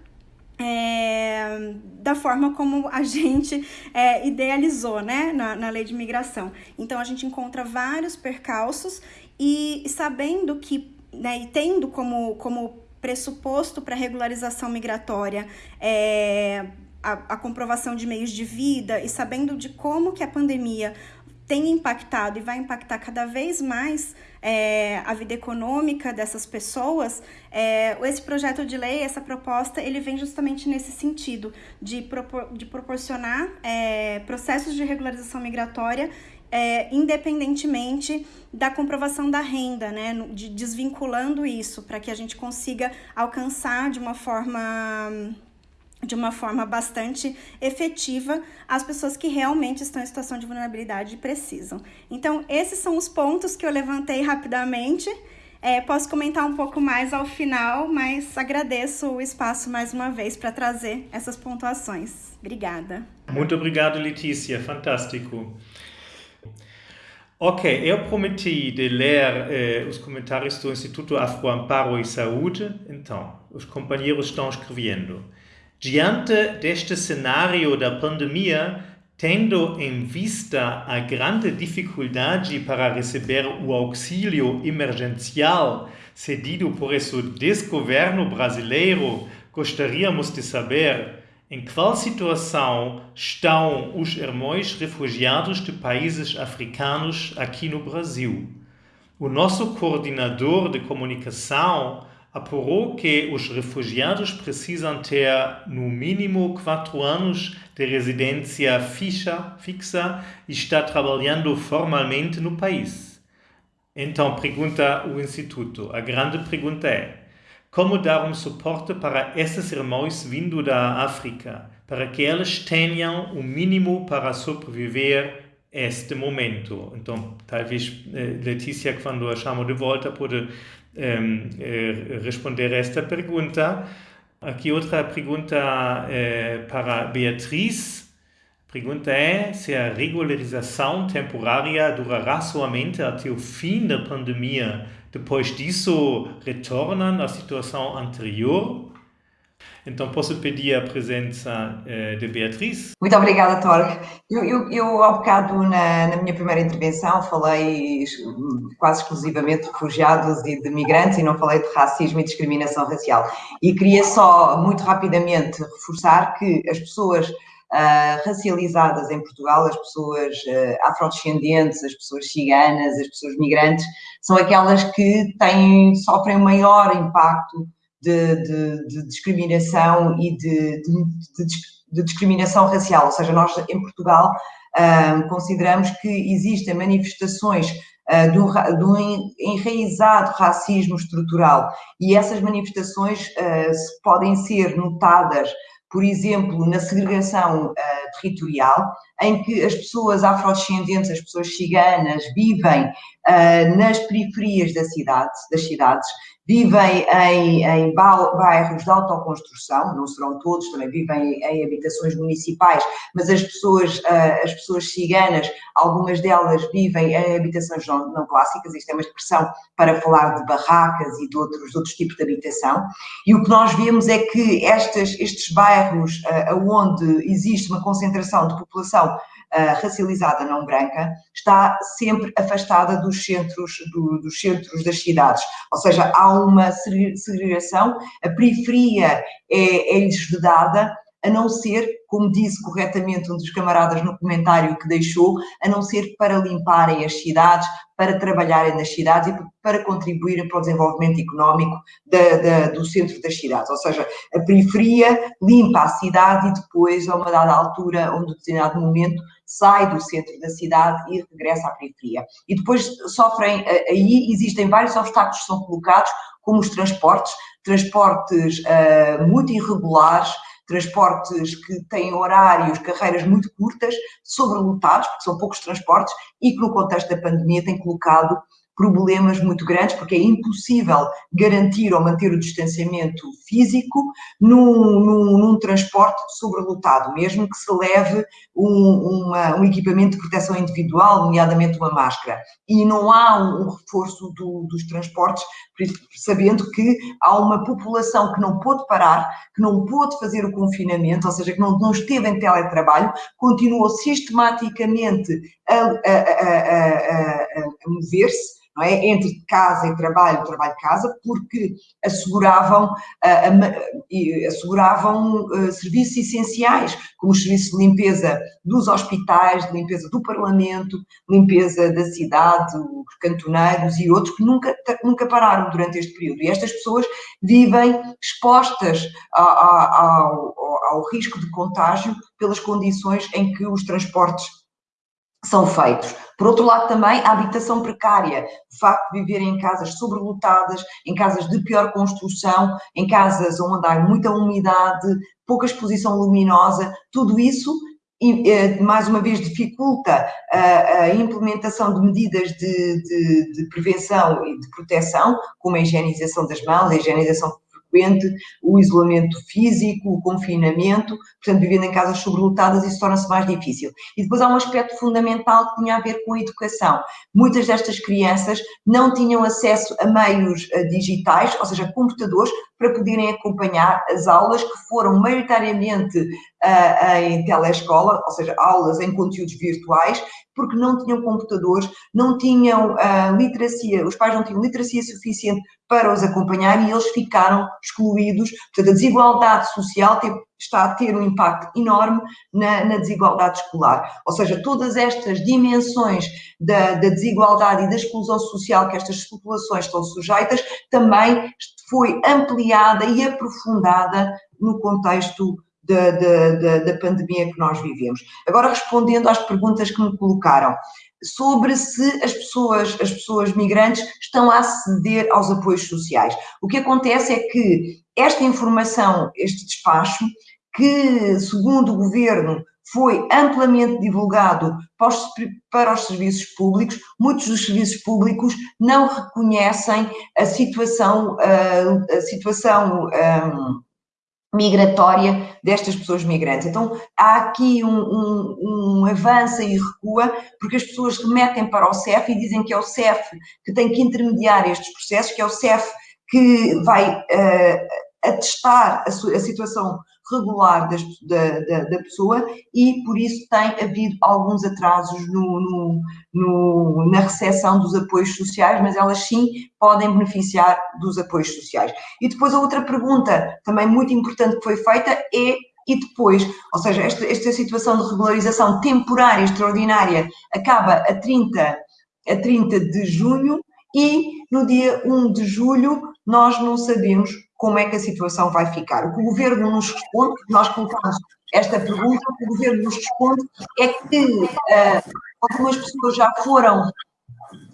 é, da forma como a gente é, idealizou né, na, na lei de imigração. Então a gente encontra vários percalços e sabendo que, né, e tendo como, como pressuposto para regularização migratória é, a, a comprovação de meios de vida e sabendo de como que a pandemia tem impactado e vai impactar cada vez mais é, a vida econômica dessas pessoas, é, esse projeto de lei, essa proposta, ele vem justamente nesse sentido, de, propor, de proporcionar é, processos de regularização migratória é, independentemente da comprovação da renda, né, de desvinculando isso, para que a gente consiga alcançar de uma forma de uma forma bastante efetiva as pessoas que realmente estão em situação de vulnerabilidade e precisam. Então, esses são os pontos que eu levantei rapidamente. É, posso comentar um pouco mais ao final, mas agradeço o espaço mais uma vez para trazer essas pontuações. Obrigada. Muito obrigado, Letícia. Fantástico. Ok, eu prometi de ler eh, os comentários do Instituto Afro Amparo e Saúde. Então, os companheiros estão escrevendo. Diante deste cenário da pandemia, tendo em vista a grande dificuldade para receber o auxílio emergencial cedido por esse desgoverno brasileiro, gostaríamos de saber em qual situação estão os irmãos refugiados de países africanos aqui no Brasil. O nosso coordenador de comunicação apurou que os refugiados precisam ter no mínimo quatro anos de residência fixa, fixa e está trabalhando formalmente no país. Então, pergunta o Instituto, a grande pergunta é, como dar um suporte para esses irmãos vindo da África, para que eles tenham o mínimo para sobreviver este momento. Então, talvez eh, Letícia, quando a chamo de volta, pode eh, responder esta pergunta. Aqui outra pergunta eh, para Beatriz. A pergunta é se a regularização temporária durará somente até o fim da pandemia. Depois disso, retornam à situação anterior? Então, posso pedir a presença eh, de Beatriz? Muito obrigada, Torg. Eu, eu, eu há bocado, na, na, minha primeira intervenção, falei quase exclusivamente de refugiados e de migrantes e não falei de racismo e discriminação racial. E queria só, muito rapidamente, reforçar que as pessoas Uh, racializadas em Portugal, as pessoas uh, afrodescendentes, as pessoas ciganas, as pessoas migrantes, são aquelas que têm, sofrem maior impacto de, de, de discriminação e de, de, discriminação racial. Ou seja, nós em Portugal consideramos que existem manifestações uh, de, um, de, um, enraizado racismo estrutural e essas manifestações uh, podem ser notadas por exemplo, na segregação uh, territorial, em que as pessoas afrodescendentes, as pessoas ciganas, vivem uh, nas periferias da cidade, das cidades vivem em, em bairros de autoconstrução, não serão todos, também vivem em habitações municipais, mas as pessoas, uh, as pessoas ciganas, algumas delas vivem em habitações não, não, clássicas, isto é uma expressão para falar de barracas e de outros, de outros tipos de habitação, e o que nós vemos é que estas, estes bairros uh, onde existe uma concentração de população racializada não branca está sempre afastada dos centros, do, dos centros das cidades, ou seja, há uma segregação, a periferia é, é-lhes vedada, a não ser, como disse corretamente um dos camaradas no comentário que deixou, a não ser para limparem as cidades, para trabalharem nas cidades e para contribuírem para o desenvolvimento económico da, da, do centro das cidades. Ou seja, a periferia limpa a cidade e depois, a uma dada altura, a um determinado momento, sai do centro da cidade e regressa à periferia. E depois sofrem, aí existem vários obstáculos que são colocados, como os transportes, transportes uh, muito irregulares, transportes que têm horários, carreiras muito curtas, sobrelotados, porque são poucos transportes, e que no contexto da pandemia têm colocado problemas muito grandes, porque é impossível garantir ou manter o distanciamento físico num, num, num transporte sobrelotado, mesmo que se leve um, uma, um, equipamento de proteção individual, nomeadamente uma máscara. E não há um, reforço do, dos transportes, sabendo que há uma população que não pôde parar, que não pôde fazer o confinamento, ou seja, que não, não esteve em teletrabalho, continuou sistematicamente a, a, a, a mover-se é? entre casa e trabalho, trabalho-casa, porque asseguravam, asseguravam uh, serviços essenciais, como os serviços de limpeza dos hospitais, de limpeza do Parlamento, limpeza da cidade, os cantoneiros e outros que nunca, nunca pararam durante este período. E estas pessoas vivem expostas ao, ao risco de contágio pelas condições em que os transportes são feitos. Por outro lado, também a habitação precária, o facto de viverem em casas sobrelotadas, em casas de pior construção, em casas onde há muita umidade, pouca exposição luminosa, tudo isso eh, mais uma vez dificulta a, implementação de medidas de, de, de, prevenção e de proteção, como a higienização das mãos, a higienização frequente, o isolamento físico, o confinamento, portanto, vivendo em casas sobrelotadas, isso torna-se mais difícil. E depois há um aspecto fundamental que tinha a ver com a educação. Muitas destas crianças não tinham acesso a meios eh, digitais, ou seja, computadores, para poderem acompanhar as aulas que foram maioritariamente em telescola, ou seja, aulas em conteúdos virtuais, porque não tinham computadores, não tinham uh, literacia, os pais não tinham literacia suficiente para os acompanhar e eles ficaram excluídos. Portanto, a desigualdade social está a ter um impacto enorme na, na, desigualdade escolar. Ou seja, todas estas dimensões da, da, desigualdade e da exclusão social que estas populações estão sujeitas também foi ampliada e aprofundada no contexto da, da, da, pandemia que nós vivemos. Agora, respondendo às perguntas que me colocaram, sobre se as pessoas, as pessoas migrantes estão a aceder aos apoios sociais. O que acontece é que esta informação, este despacho, que segundo o governo foi amplamente divulgado para os, para os, serviços públicos, muitos dos serviços públicos não reconhecem a situação, a, a situação um, migratória destas pessoas migrantes. Então, há aqui um, um, um avança e recua, porque as pessoas remetem para o CEF e dizem que é o CEF que tem que intermediar estes processos, que é o CEF que vai uh, atestar a, a situação regular das, da, da, da, pessoa e por isso tem havido alguns atrasos no, no, no, na recepção dos apoios sociais, mas elas sim podem beneficiar dos apoios sociais. E depois a outra pergunta também muito importante que foi feita é e depois, ou seja, esta, esta situação de regularização temporária extraordinária acaba a 30, a 30 de junho e no dia 1 de julho nós não sabemos como é que a situação vai ficar. O que o governo nos responde, nós colocamos esta pergunta, o que o governo nos responde é que uh, algumas pessoas já foram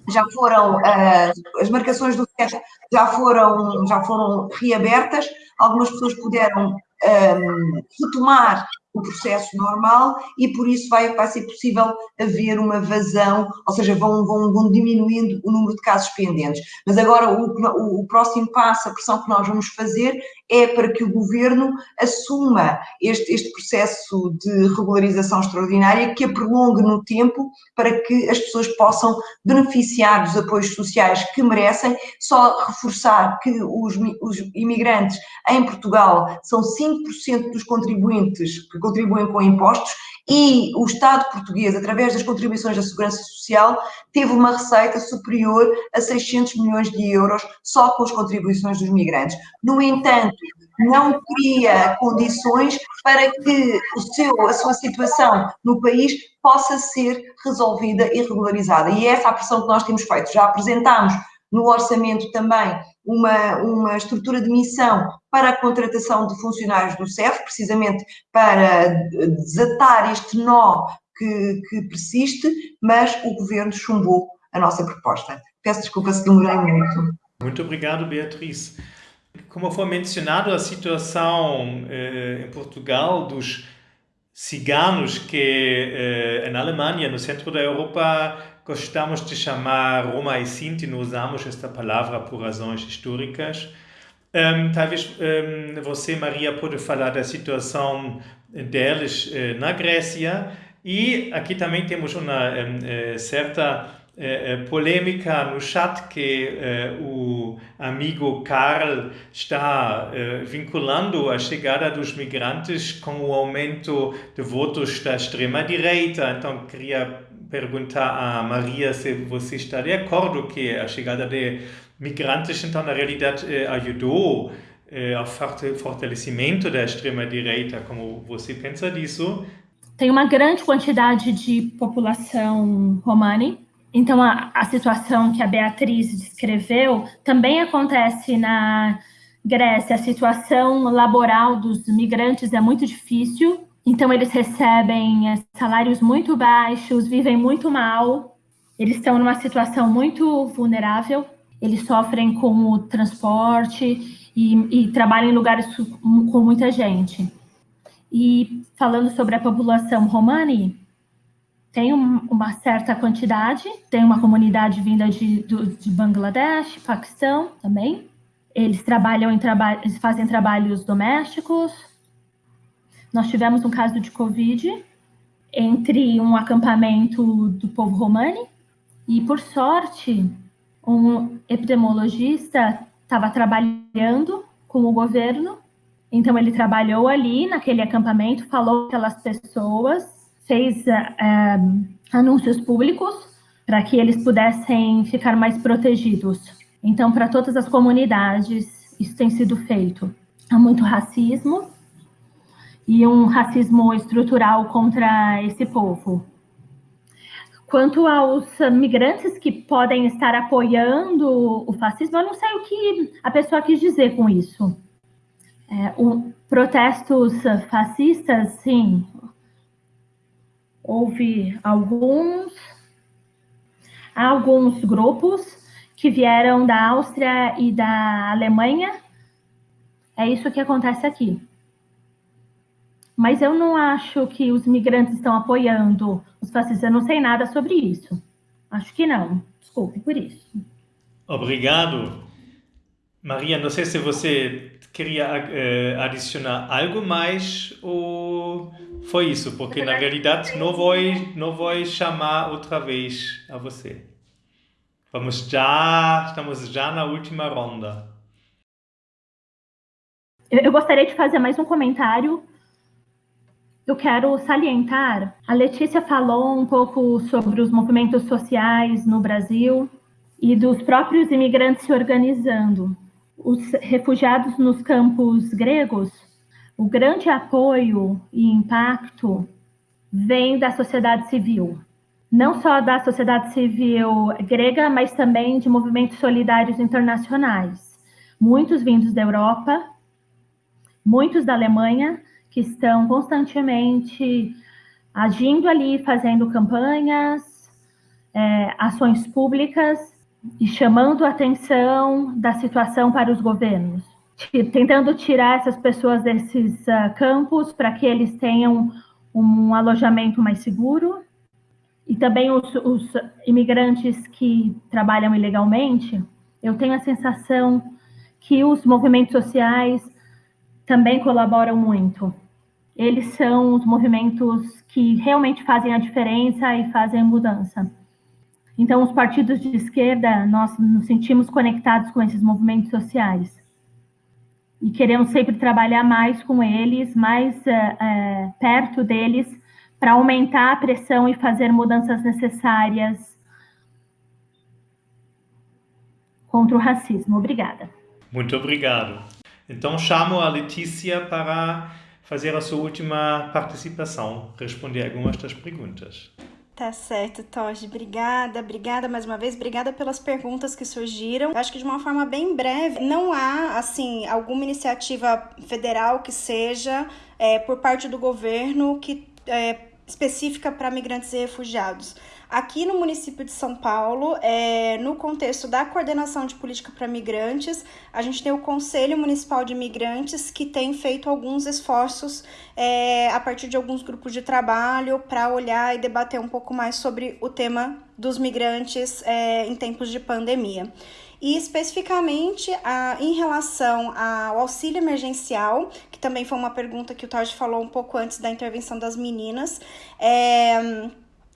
já foram uh, as marcações do CEF já foram já foram reabertas algumas pessoas puderam um, retomar o processo normal e por isso vai, vai ser possível haver uma vazão, ou seja, vão, vão, vão diminuindo o número de casos pendentes. Mas agora o, o, o próximo passo, a pressão que nós vamos fazer é para que o governo assuma este, este processo de regularização extraordinária, que a prolongue no tempo para que as pessoas possam beneficiar dos apoios sociais que merecem, só reforçar que os, os imigrantes em Portugal são 5% dos contribuintes que contribuem com impostos e o Estado português, através das contribuições da Segurança Social, teve uma receita superior a 600 milhões de euros só com as contribuições dos migrantes. No entanto, não cria condições para que o seu, a sua situação no país possa ser resolvida e regularizada. E é essa a pressão que nós temos feito. Já apresentámos no orçamento também uma, uma estrutura de missão para a contratação de funcionários do CEF, precisamente para desatar este nó que, que persiste, mas o governo chumbou a nossa proposta. Peço desculpa se demorei muito. Muito obrigado, Beatriz. Como foi mencionado, a situação eh, em Portugal dos ciganos que eh, na Alemanha, no centro da Europa, gostamos de chamar Roma e Sinti, usamos esta palavra por razões históricas. Um, talvez um, você, Maria, pode falar da situação deles uh, na Grécia e aqui também temos uma um, uh, certa uh, polêmica no chat que o amigo Karl está vinculando a chegada dos migrantes com o aumento de votos da extrema-direita. Então, queria perguntar a Maria se você está de acordo que a chegada de migrantes, então, na realidade, eh, ajudou eh, ao fortalecimento da extrema-direita. Como você pensa disso? Tem uma grande quantidade de população romani, então a, a situação que a Beatriz descreveu também acontece na Grécia. A situação laboral dos migrantes é muito difícil, então, eles recebem é, salários muito baixos, vivem muito mal, eles estão numa situação muito vulnerável, eles sofrem com o transporte e, e trabalham em lugares com muita gente. E falando sobre a população romani, tem um, uma certa quantidade, tem uma comunidade vinda de, de Bangladesh, Paquistão também. Eles trabalham em traba eles fazem trabalhos domésticos, nós tivemos um caso de Covid entre um acampamento do povo romani e, por sorte, um epidemiologista estava trabalhando com o governo, então ele trabalhou ali naquele acampamento, falou com aquelas pessoas, fez uh, anúncios públicos para que eles pudessem ficar mais protegidos. Então, para todas as comunidades, isso tem sido feito. Há muito racismo, e um racismo estrutural contra esse povo. Quanto aos migrantes que podem estar apoiando o fascismo, eu não sei o que a pessoa quis dizer com isso. É, o, protestos fascistas, sim, houve alguns, alguns grupos que vieram da Áustria e da Alemanha. É isso que acontece aqui. Mas eu não acho que os migrantes estão apoiando os fascistas. Eu não sei nada sobre isso. Acho que não. Desculpe por isso. Obrigado. Maria, não sei se você queria uh, adicionar algo mais ou foi isso, porque na realidade não vou, não vou chamar outra vez a você. Vamos já, estamos já na última ronda. Eu gostaria de fazer mais um comentário eu quero salientar, a Letícia falou um pouco sobre os movimentos sociais no Brasil e dos próprios imigrantes se organizando. Os refugiados nos campos gregos, o grande apoio e impacto vem da sociedade civil. Não só da sociedade civil grega, mas também de movimentos solidários internacionais. Muitos vindos da Europa, muitos da Alemanha, que estão constantemente agindo ali, fazendo campanhas, é, ações públicas e chamando a atenção da situação para os governos. tentando tirar essas pessoas desses uh, campos para que eles tenham um alojamento mais seguro. E também os, os imigrantes que trabalham ilegalmente, eu tenho a sensação que os movimentos sociais também colaboram muito. Eles são os movimentos que realmente fazem a diferença e fazem a mudança. Então, os partidos de esquerda, nós nos sentimos conectados com esses movimentos sociais e queremos sempre trabalhar mais com eles, mais é, é, perto deles, para aumentar a pressão e fazer mudanças necessárias contra o racismo. Obrigada. Muito obrigado. Então, chamo a Letícia para fazer a sua última participação, responder algumas das perguntas. Tá certo, Toji. Obrigada, obrigada mais uma vez. Obrigada pelas perguntas que surgiram. Acho que de uma forma bem breve, não há, assim, alguma iniciativa federal que seja é, por parte do governo que é, específica para migrantes e refugiados. Aqui no município de São Paulo, é, no contexto da coordenação de política para migrantes, a gente tem o Conselho Municipal de Migrantes que tem feito alguns esforços é, a partir de alguns grupos de trabalho para olhar e debater um pouco mais sobre o tema dos migrantes é, em tempos de pandemia e especificamente a, em relação ao auxílio emergencial, que também foi uma pergunta que o Todd falou um pouco antes da intervenção das meninas. É,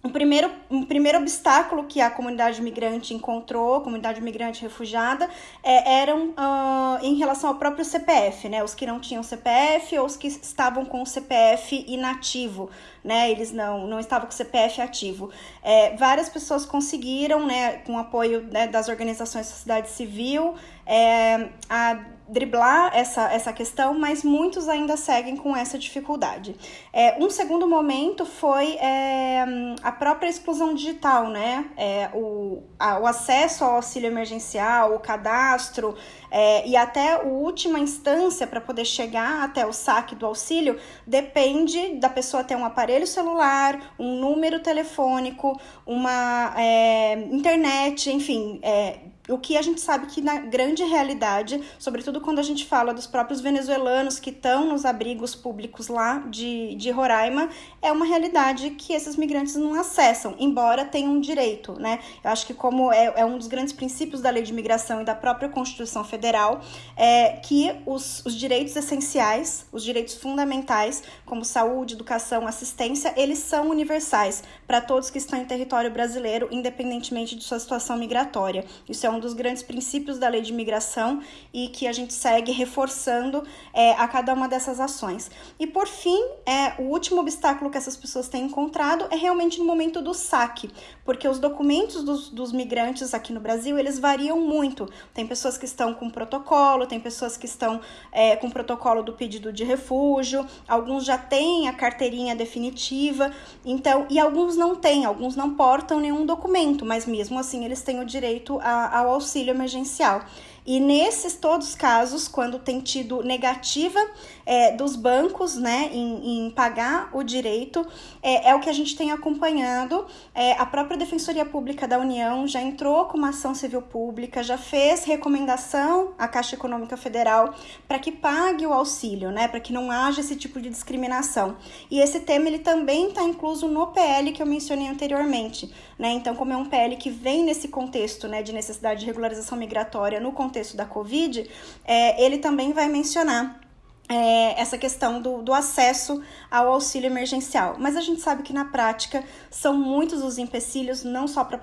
um primeiro, um primeiro obstáculo que a comunidade migrante encontrou, comunidade migrante refugiada, é, eram uh, em relação ao próprio CPF, né? Os que não tinham CPF ou os que estavam com o CPF inativo, né? Eles não, não estavam com o CPF ativo. É, várias pessoas conseguiram, né, com apoio né, das organizações da sociedade civil, é, a driblar essa, essa questão, mas muitos ainda seguem com essa dificuldade. É, um segundo momento foi é, a própria exclusão digital, né? É, o, a, o acesso ao auxílio emergencial, o cadastro é, e até a última instância para poder chegar até o saque do auxílio depende da pessoa ter um aparelho celular, um número telefônico, uma é, internet, enfim é, o que a gente sabe que na grande realidade, sobretudo quando a gente fala dos próprios venezuelanos que estão nos abrigos públicos lá de, de Roraima, é uma realidade que esses migrantes não acessam, embora tenham um direito, né? Eu acho que como é, é um dos grandes princípios da lei de imigração e da própria Constituição Federal, é que os, os direitos essenciais, os direitos fundamentais, como saúde, educação, assistência, eles são universais para todos que estão em território brasileiro, independentemente de sua situação migratória. Isso é dos grandes princípios da lei de imigração e que a gente segue reforçando é, a cada uma dessas ações. E por fim, é, o último obstáculo que essas pessoas têm encontrado é realmente no momento do saque, porque os documentos dos, dos migrantes aqui no Brasil eles variam muito. Tem pessoas que estão com protocolo, tem pessoas que estão é, com protocolo do pedido de refúgio, alguns já têm a carteirinha definitiva, então e alguns não têm, alguns não portam nenhum documento, mas mesmo assim eles têm o direito a, ao auxílio emergencial. E nesses todos os casos, quando tem tido negativa é, dos bancos né, em, em, pagar o direito, é, é, o que a gente tem acompanhado. É, a própria Defensoria Pública da União já entrou com uma ação civil pública, já fez recomendação à Caixa Econômica Federal para que pague o auxílio, né, para que não haja esse tipo de discriminação. E esse tema ele também está incluso no PL que eu mencionei anteriormente. Né? Então, como é um PL que vem nesse contexto né, de necessidade de regularização migratória no contexto da Covid, é, ele também vai mencionar é, essa questão do, do acesso ao auxílio emergencial. Mas a gente sabe que na prática são muitos os empecilhos, não só para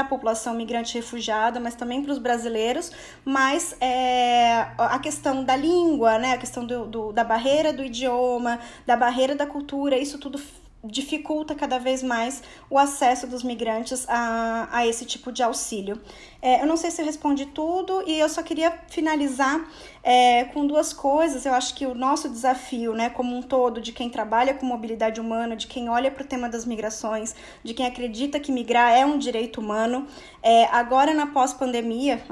a população migrante refugiada, mas também para os brasileiros. Mas é, a questão da língua, né, a questão do, do, da barreira do idioma, da barreira da cultura, isso tudo dificulta cada vez mais o acesso dos migrantes a, a esse tipo de auxílio. É, eu não sei se eu respondi tudo e eu só queria finalizar é, com duas coisas. Eu acho que o nosso desafio, né, como um todo, de quem trabalha com mobilidade humana, de quem olha para o tema das migrações, de quem acredita que migrar é um direito humano, é, agora na pós-pandemia,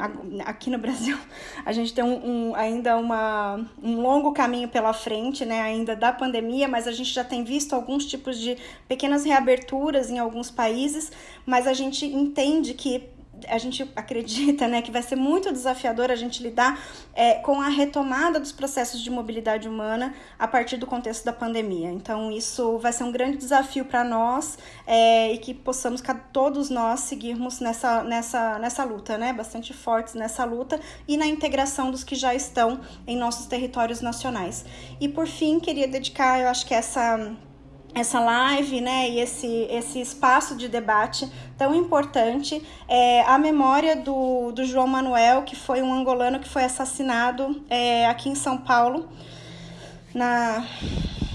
aqui no Brasil, a gente tem um, um, ainda uma, um longo caminho pela frente, né, ainda da pandemia, mas a gente já tem visto alguns tipos de pequenas reaberturas em alguns países, mas a gente entende que a gente acredita né, que vai ser muito desafiador a gente lidar é, com a retomada dos processos de mobilidade humana a partir do contexto da pandemia. Então, isso vai ser um grande desafio para nós é, e que possamos todos nós seguirmos nessa, nessa, nessa luta, né, bastante fortes nessa luta e na integração dos que já estão em nossos territórios nacionais. E por fim, queria dedicar, eu acho que essa essa live, né, e esse, esse espaço de debate tão importante, é, a memória do, do João Manuel, que foi um angolano que foi assassinado é, aqui em São Paulo, na,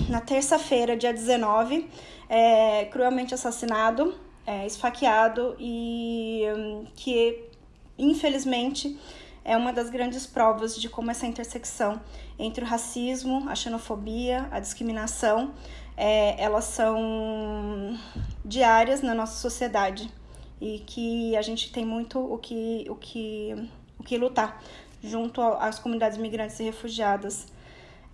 na terça-feira, dia 19, é, cruelmente assassinado, é, esfaqueado, e um, que, infelizmente, é uma das grandes provas de como essa intersecção entre o racismo, a xenofobia, a discriminação, é, elas são diárias na nossa sociedade e que a gente tem muito o que, o que, o que lutar junto às comunidades migrantes e refugiadas.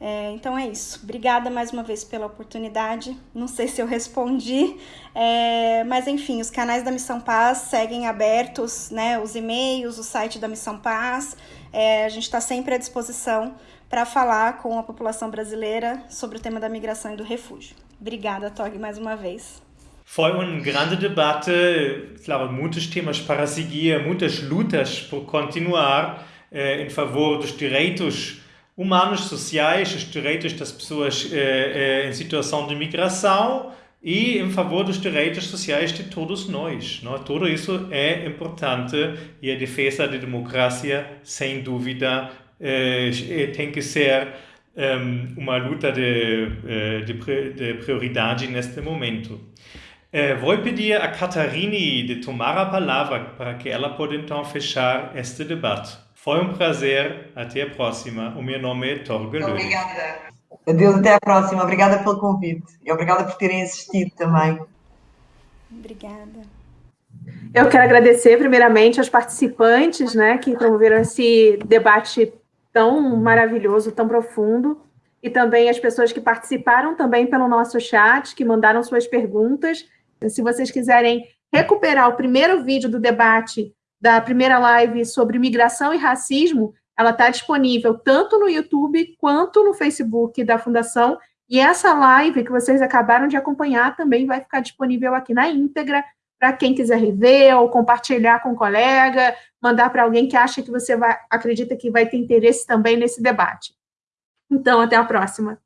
É, então é isso. Obrigada mais uma vez pela oportunidade. Não sei se eu respondi, é, mas enfim, os canais da Missão Paz seguem abertos, né? Os e-mails, o site da Missão Paz. É, a gente está sempre à disposição para falar com a população brasileira sobre o tema da migração e do refúgio. Obrigada, Tog, mais uma vez. Foi uma grande debate, claro, muitos temas para seguir, muitas lutas por continuar eh, em favor dos direitos humanos, sociais, os direitos das pessoas eh, eh, em situação de migração e em favor dos direitos sociais de todos nós. Não? Tudo isso é importante e a defesa da democracia, sem dúvida, tem que ser um, uma luta de, eh, de, de, prioridade neste momento. Eh, vou pedir a Catarine de tomar a palavra para que ela possa então fechar este debate. Foi um prazer, até a próxima. O meu nome é Torga Obrigada. Adeus, até a próxima. Obrigada pelo convite e obrigada por terem assistido também. Obrigada. Eu quero agradecer primeiramente aos participantes, né, que promoveram esse debate tão maravilhoso, tão profundo, e também as pessoas que participaram também pelo nosso chat, que mandaram suas perguntas. Se vocês quiserem recuperar o primeiro vídeo do debate da primeira live sobre migração e racismo, ela está disponível tanto no YouTube quanto no Facebook da Fundação. E essa live que vocês acabaram de acompanhar também vai ficar disponível aqui na íntegra para quem quiser rever ou compartilhar com um colega, mandar para alguém que acha que você vai, acredita que vai ter interesse também nesse debate. Então, até a próxima.